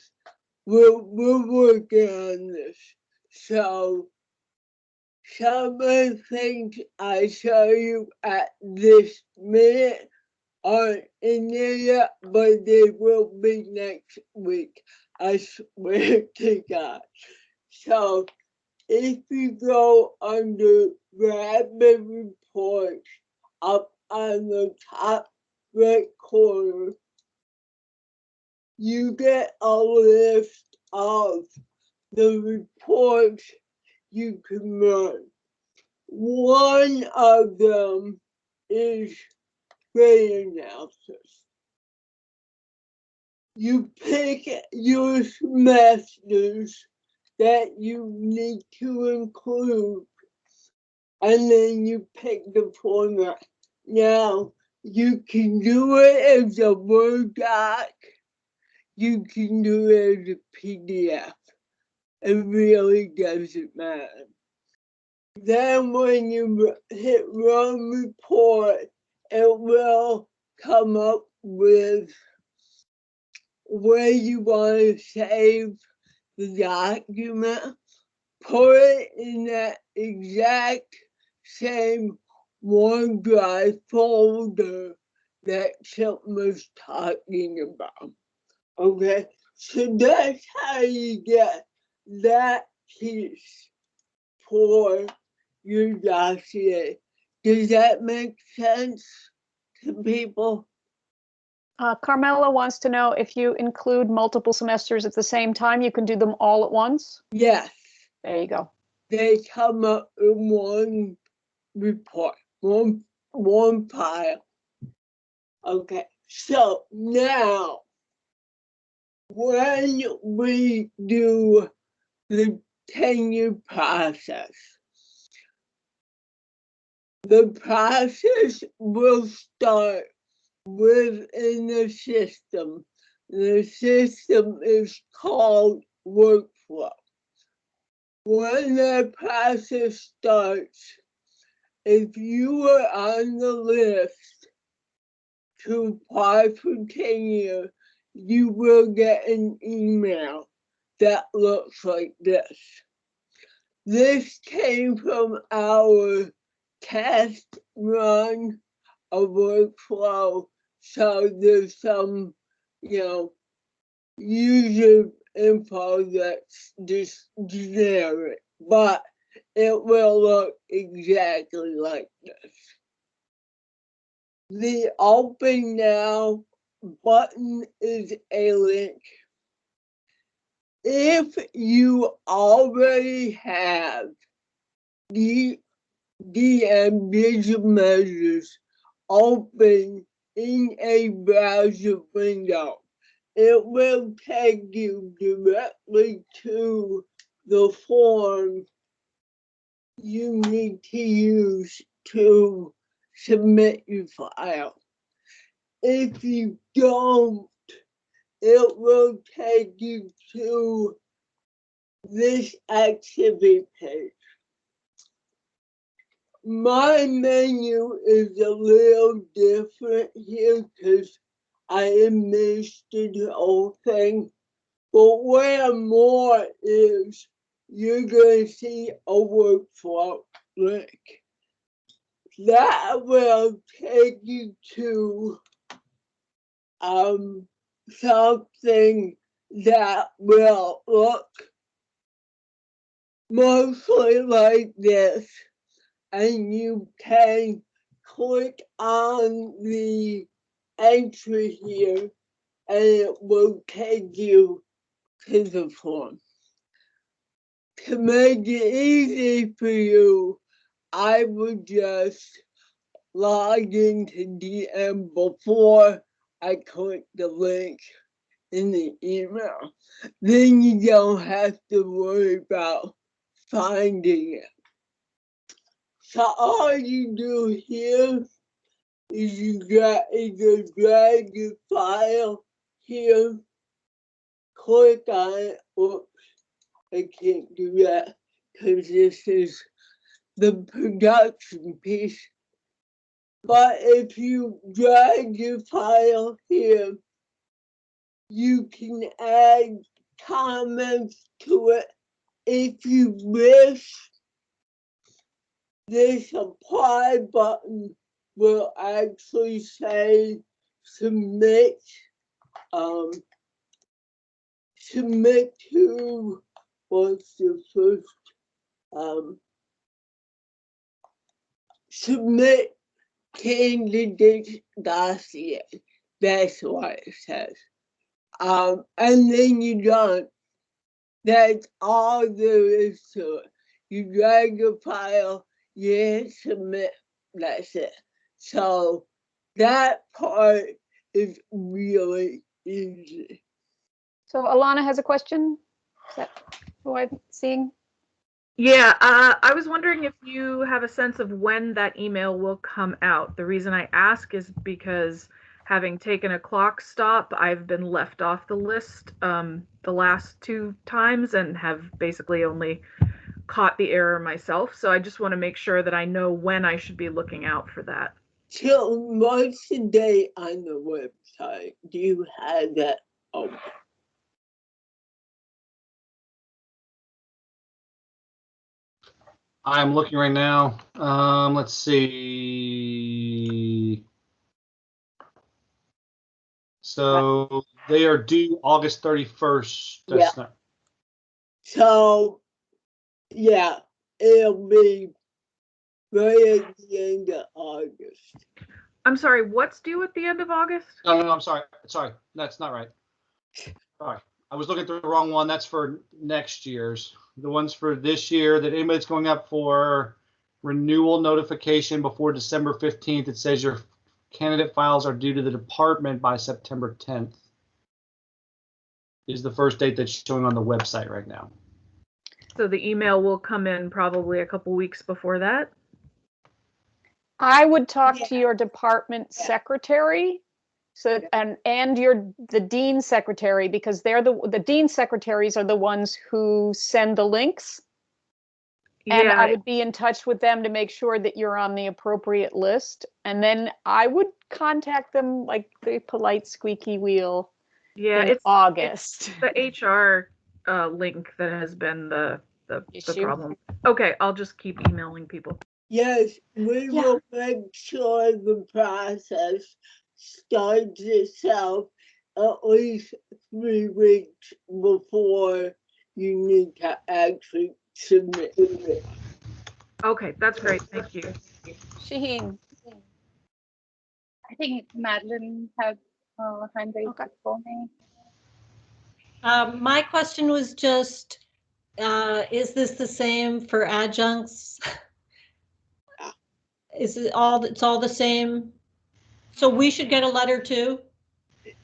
we're, we're working on this. So some of the things I show you at this minute aren't in there yet, but they will be next week. I swear to God. So if you go under rapid reports up on the top right corner, you get a list of the reports you can run. One of them is grade analysis. You pick your semesters that you need to include, and then you pick the format. Now, you can do it as a Word doc, you can do it as a PDF. It really doesn't matter. Then when you hit run report, it will come up with where you want to save the document, put it in that exact same OneDrive folder that Chip was talking about. Okay, so that's how you get that piece for your dossier. Does that make sense to people? Uh, Carmela wants to know if you include multiple semesters at the same time, you can do them all at once? Yes, There you go. they come up in one report, one, one file. Okay, so now when we do the tenure process, the process will start within the system. The system is called workflow. When the process starts, if you are on the list to apply for tenure, you will get an email that looks like this. This came from our test run a workflow. So there's some, you know, user info that's just generic, but it will look exactly like this. The open now button is a link. If you already have the DM digital measures open in a browser window, it will take you directly to the form you need to use to submit your file. If you don't, it will take you to this activity page. My menu is a little different here because I administered the whole thing. But where more is, you're going to see a workflow link. That will take you to um, something that will look mostly like this. And you can click on the entry here and it will take you to the form. To make it easy for you, I would just log into DM before I click the link in the email, then you don't have to worry about finding it. So all you do here is you drag, you drag your file here, click on it. Oops, I can't do that because this is the production piece. But if you drag your file here, you can add comments to it if you wish. This apply button will actually say submit um submit to what's the first um submit candidate dossier. That's what it says. Um, and then you done. That's all there is to it. You drag your file, you submit, that's it. So that part is really easy. So Alana has a question? Is that who I'm seeing? Yeah, uh, I was wondering if you have a sense of when that email will come out. The reason I ask is because having taken a clock stop, I've been left off the list um, the last two times and have basically only caught the error myself. So I just want to make sure that I know when I should be looking out for that. Till what's the date on the website? Do you have that? Oh, I'm looking right now. Um, let's see. So they are due August 31st. That's not, so yeah, it'll be right at the end of August. I'm sorry, what's due at the end of August? no, no, no, I'm sorry. Sorry, that's not right. Sorry, I was looking at the wrong one. That's for next year's. The ones for this year that anybody's going up for renewal notification before December 15th, it says your candidate files are due to the department by September 10th. Is the first date that's showing on the website right now. So the email will come in probably a couple weeks before that. I would talk to your department secretary. So, and, and your, the dean secretary, because they're the, the dean secretaries are the ones who send the links. And I would be in touch with them to make sure that you're on the appropriate list. And then I would contact them like the polite squeaky wheel yeah, in it's August. the HR uh, link that has been the the, the problem. Okay, I'll just keep emailing people. Yes, we Yeah. will make sure the process starts itself at least three weeks before you need to actually submit it. Okay, that's great. Thank you. Shaheen, I think Madeline had uh, hand raised Okay. before me. Um, my question was just, uh, is this the same for adjuncts? Is it all, it's all the same? So we should get a letter too?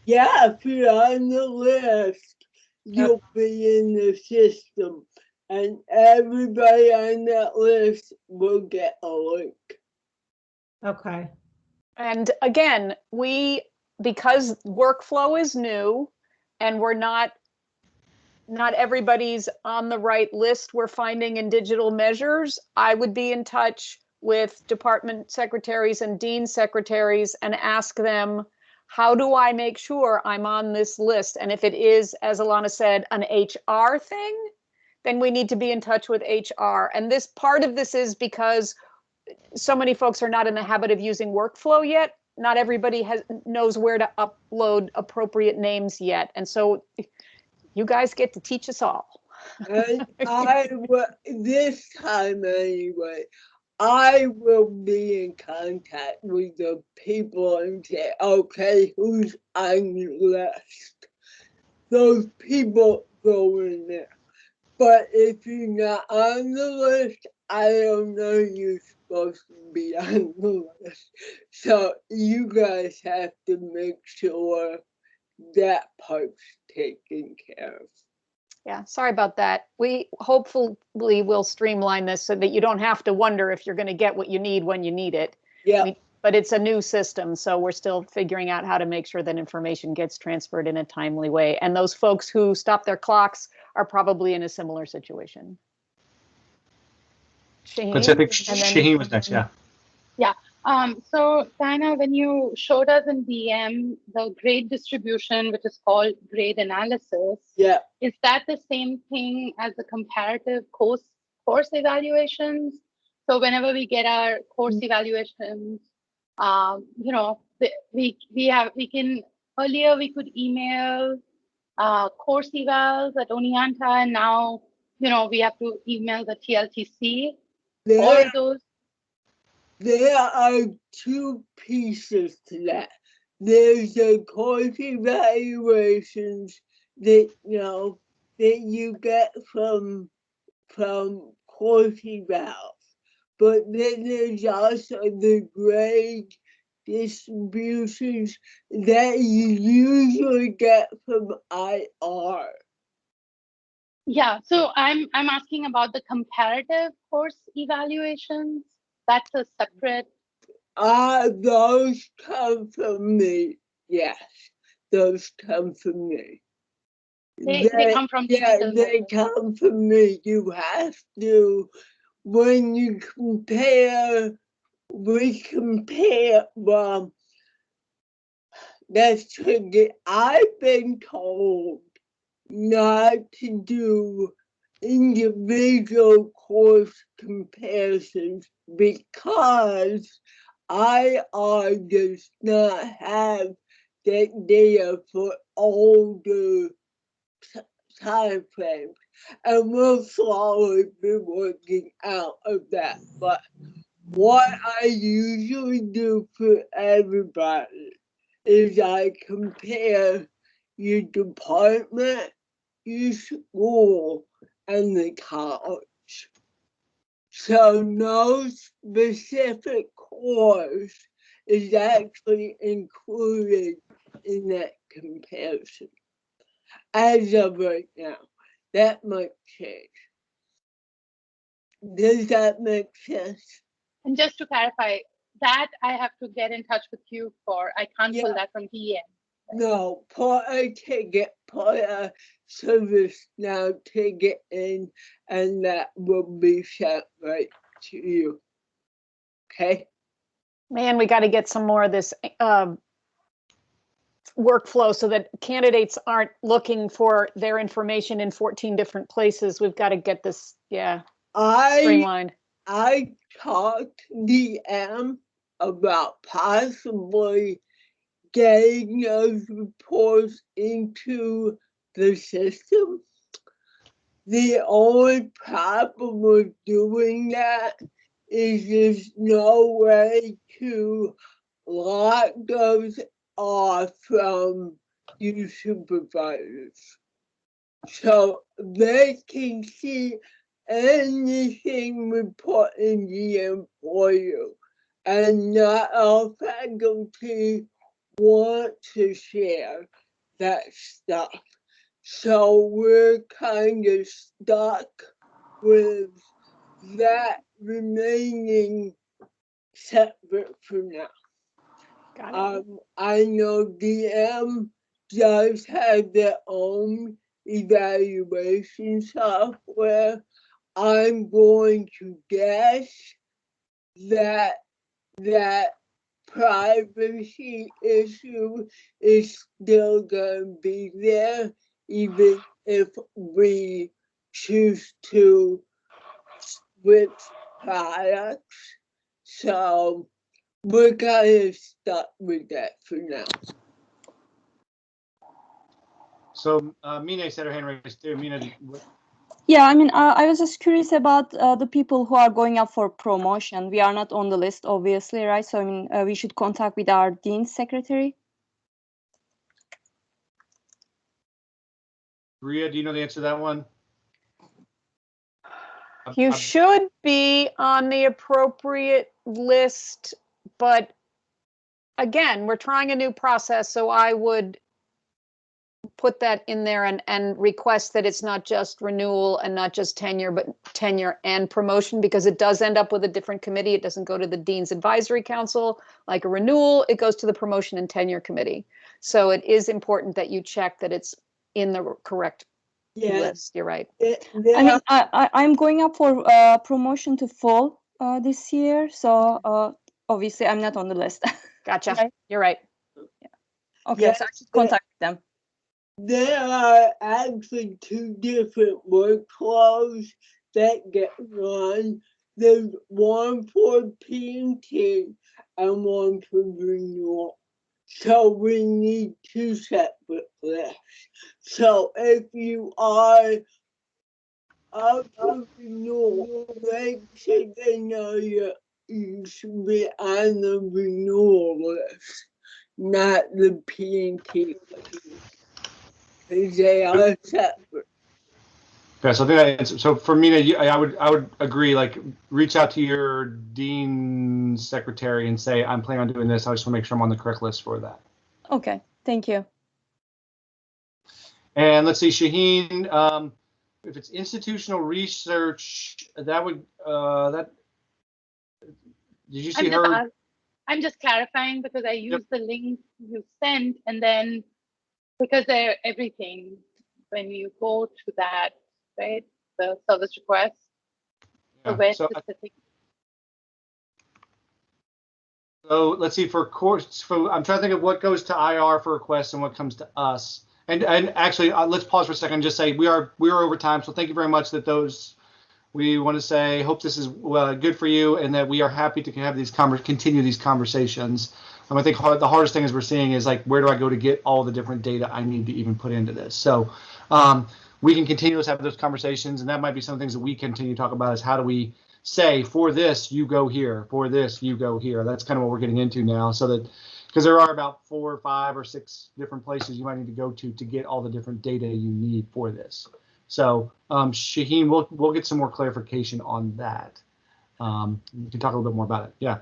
Yeah, if you're on the list, you'll be in the system. And everybody on that list will get a link. Okay. And again, we, because workflow is new and we're not, not everybody's on the right list we're finding in digital measures, I would be in touch with department secretaries and dean secretaries and ask them, how do I make sure I'm on this list? And if it is, as Alana said, an HR thing, then we need to be in touch with HR. And this, part of this is because so many folks are not in the habit of using workflow yet. Not everybody has knows where to upload appropriate names yet. And so you guys get to teach us all. And I will, this time anyway, I will be in contact with the people and say, okay, who's on the list? Those people go in there. But if you're not on the list, I don't know you're supposed to be on the list. So you guys have to make sure that part's taken care of. Yeah, sorry about that. We hopefully will streamline this so that you don't have to wonder if you're going to get what you need when you need it. Yeah, We- But it's a new system, so we're still figuring out how to make sure that information gets transferred in a timely way. And those folks who stop their clocks are probably in a similar situation. Shaheen? I think Shaheen was next, yeah. yeah. Um, so Diana, when you showed us in DM the grade distribution, which is called grade analysis, yeah, is that the same thing as the comparative course course evaluations? So whenever we get our course evaluations, um, you know, we we have we can earlier we could email uh, course evals at Oneonta, and now you know we have to email the TLTC. there, All those there are two pieces to that. There's the course evaluations that, you know, that you get from, from course evals. But then there's also the grade distributions that you usually get from IR. Yeah, so I'm I'm asking about the comparative course evaluations. That's a separate. Ah, those come from me. Yes, those come from me. They, they come from yeah, they come from me. You have to, when you compare, we compare, well, that's tricky. I've been told not to do individual course comparisons because IR does not have that data for older time frames. And we'll slowly be working out of that. But what I usually do for everybody is I compare your department, your school, and the college. So no specific course is actually included in that comparison. As of right now, that might change. Does that make sense? And just to clarify, that I have to get in touch with you for. I can't Yeah. pull that from DM. No, put a ticket, put a service now ticket in, and that will be sent right to you. Okay? Man, we got to get some more of this um, workflow so that candidates aren't looking for their information in 14 different places. We've got to get this, yeah, I streamlined. I talked to DM about possibly getting those reports into the system. The only problem with doing that is there's no way to lock those off from your supervisors. So they can see anything in the you. And not all faculty want to share that stuff. So we're kind of stuck with that remaining separate for now. Um, I know DM does have their own evaluation software. I'm going to guess that that privacy issue is still gonna be there, even if we choose to switch products. So we're kind of stuck with that for now. So uh, Mina said her hand raised too. Mina, Yeah, I mean, uh, I was just curious about uh, the people who are going up for promotion. We are not on the list, obviously, right? So, I mean, uh, we should contact with our dean's secretary. Ria, do you know the answer to that one? I'm- You I'm- should be on the appropriate list, but again, we're trying a new process, so I would put that in there and, and request that it's not just renewal and not just tenure, but tenure and promotion, because it does end up with a different committee. It doesn't go to the Dean's Advisory Council like a renewal, it goes to the Promotion and Tenure Committee. So it is important that you check that it's in the correct Yeah, list. You're right. there- there I mean, are- I, I, I'm going up for uh, promotion to full uh, this year, so uh, obviously I'm not on the list. Gotcha. Okay. You're right. okay, so I should contact them. There are actually two different workflows that get run. There's one for painting and one for renewal. So we need two separate lists. So if you are up for renewal, make sure they know you, you should be on the renewal list, not the P and T. Cause they. Okay, so I think that so for Mina, you- I would I would agree. Like, reach out to your dean secretary and say, I'm planning on doing this. I just want to make sure I'm on the correct list for that. Okay, thank you. And let's see, Shaheen, um, if it's institutional research, that would uh, that. Did you I'm see just, her? ask- I'm just clarifying because I used the link you sent and then because they're everything, when you go to that, right, the service request, so Yeah, where so, specific, so let's see for course. For I'm trying to think of what goes to IR for requests and what comes to us. And and actually, uh, let's pause for a second and just say we are we are over time. So thank you very much that those. We want to say hope this is uh, good for you and that we are happy to have these conver- continue these conversations. Um, I think hard, the hardest thing is we're seeing is like where do I go to get all the different data I need to even put into this. So um, we can continue to have those conversations, and that might be some things that we continue to talk about is how do we say for this you go here, for this you go here. That's kind of what we're getting into now, so that because there are about four or five or six different places you might need to go to to get all the different data you need for this. So um, Shaheen, we'll we'll get some more clarification on that. Um, can talk a little bit more about it. Yeah.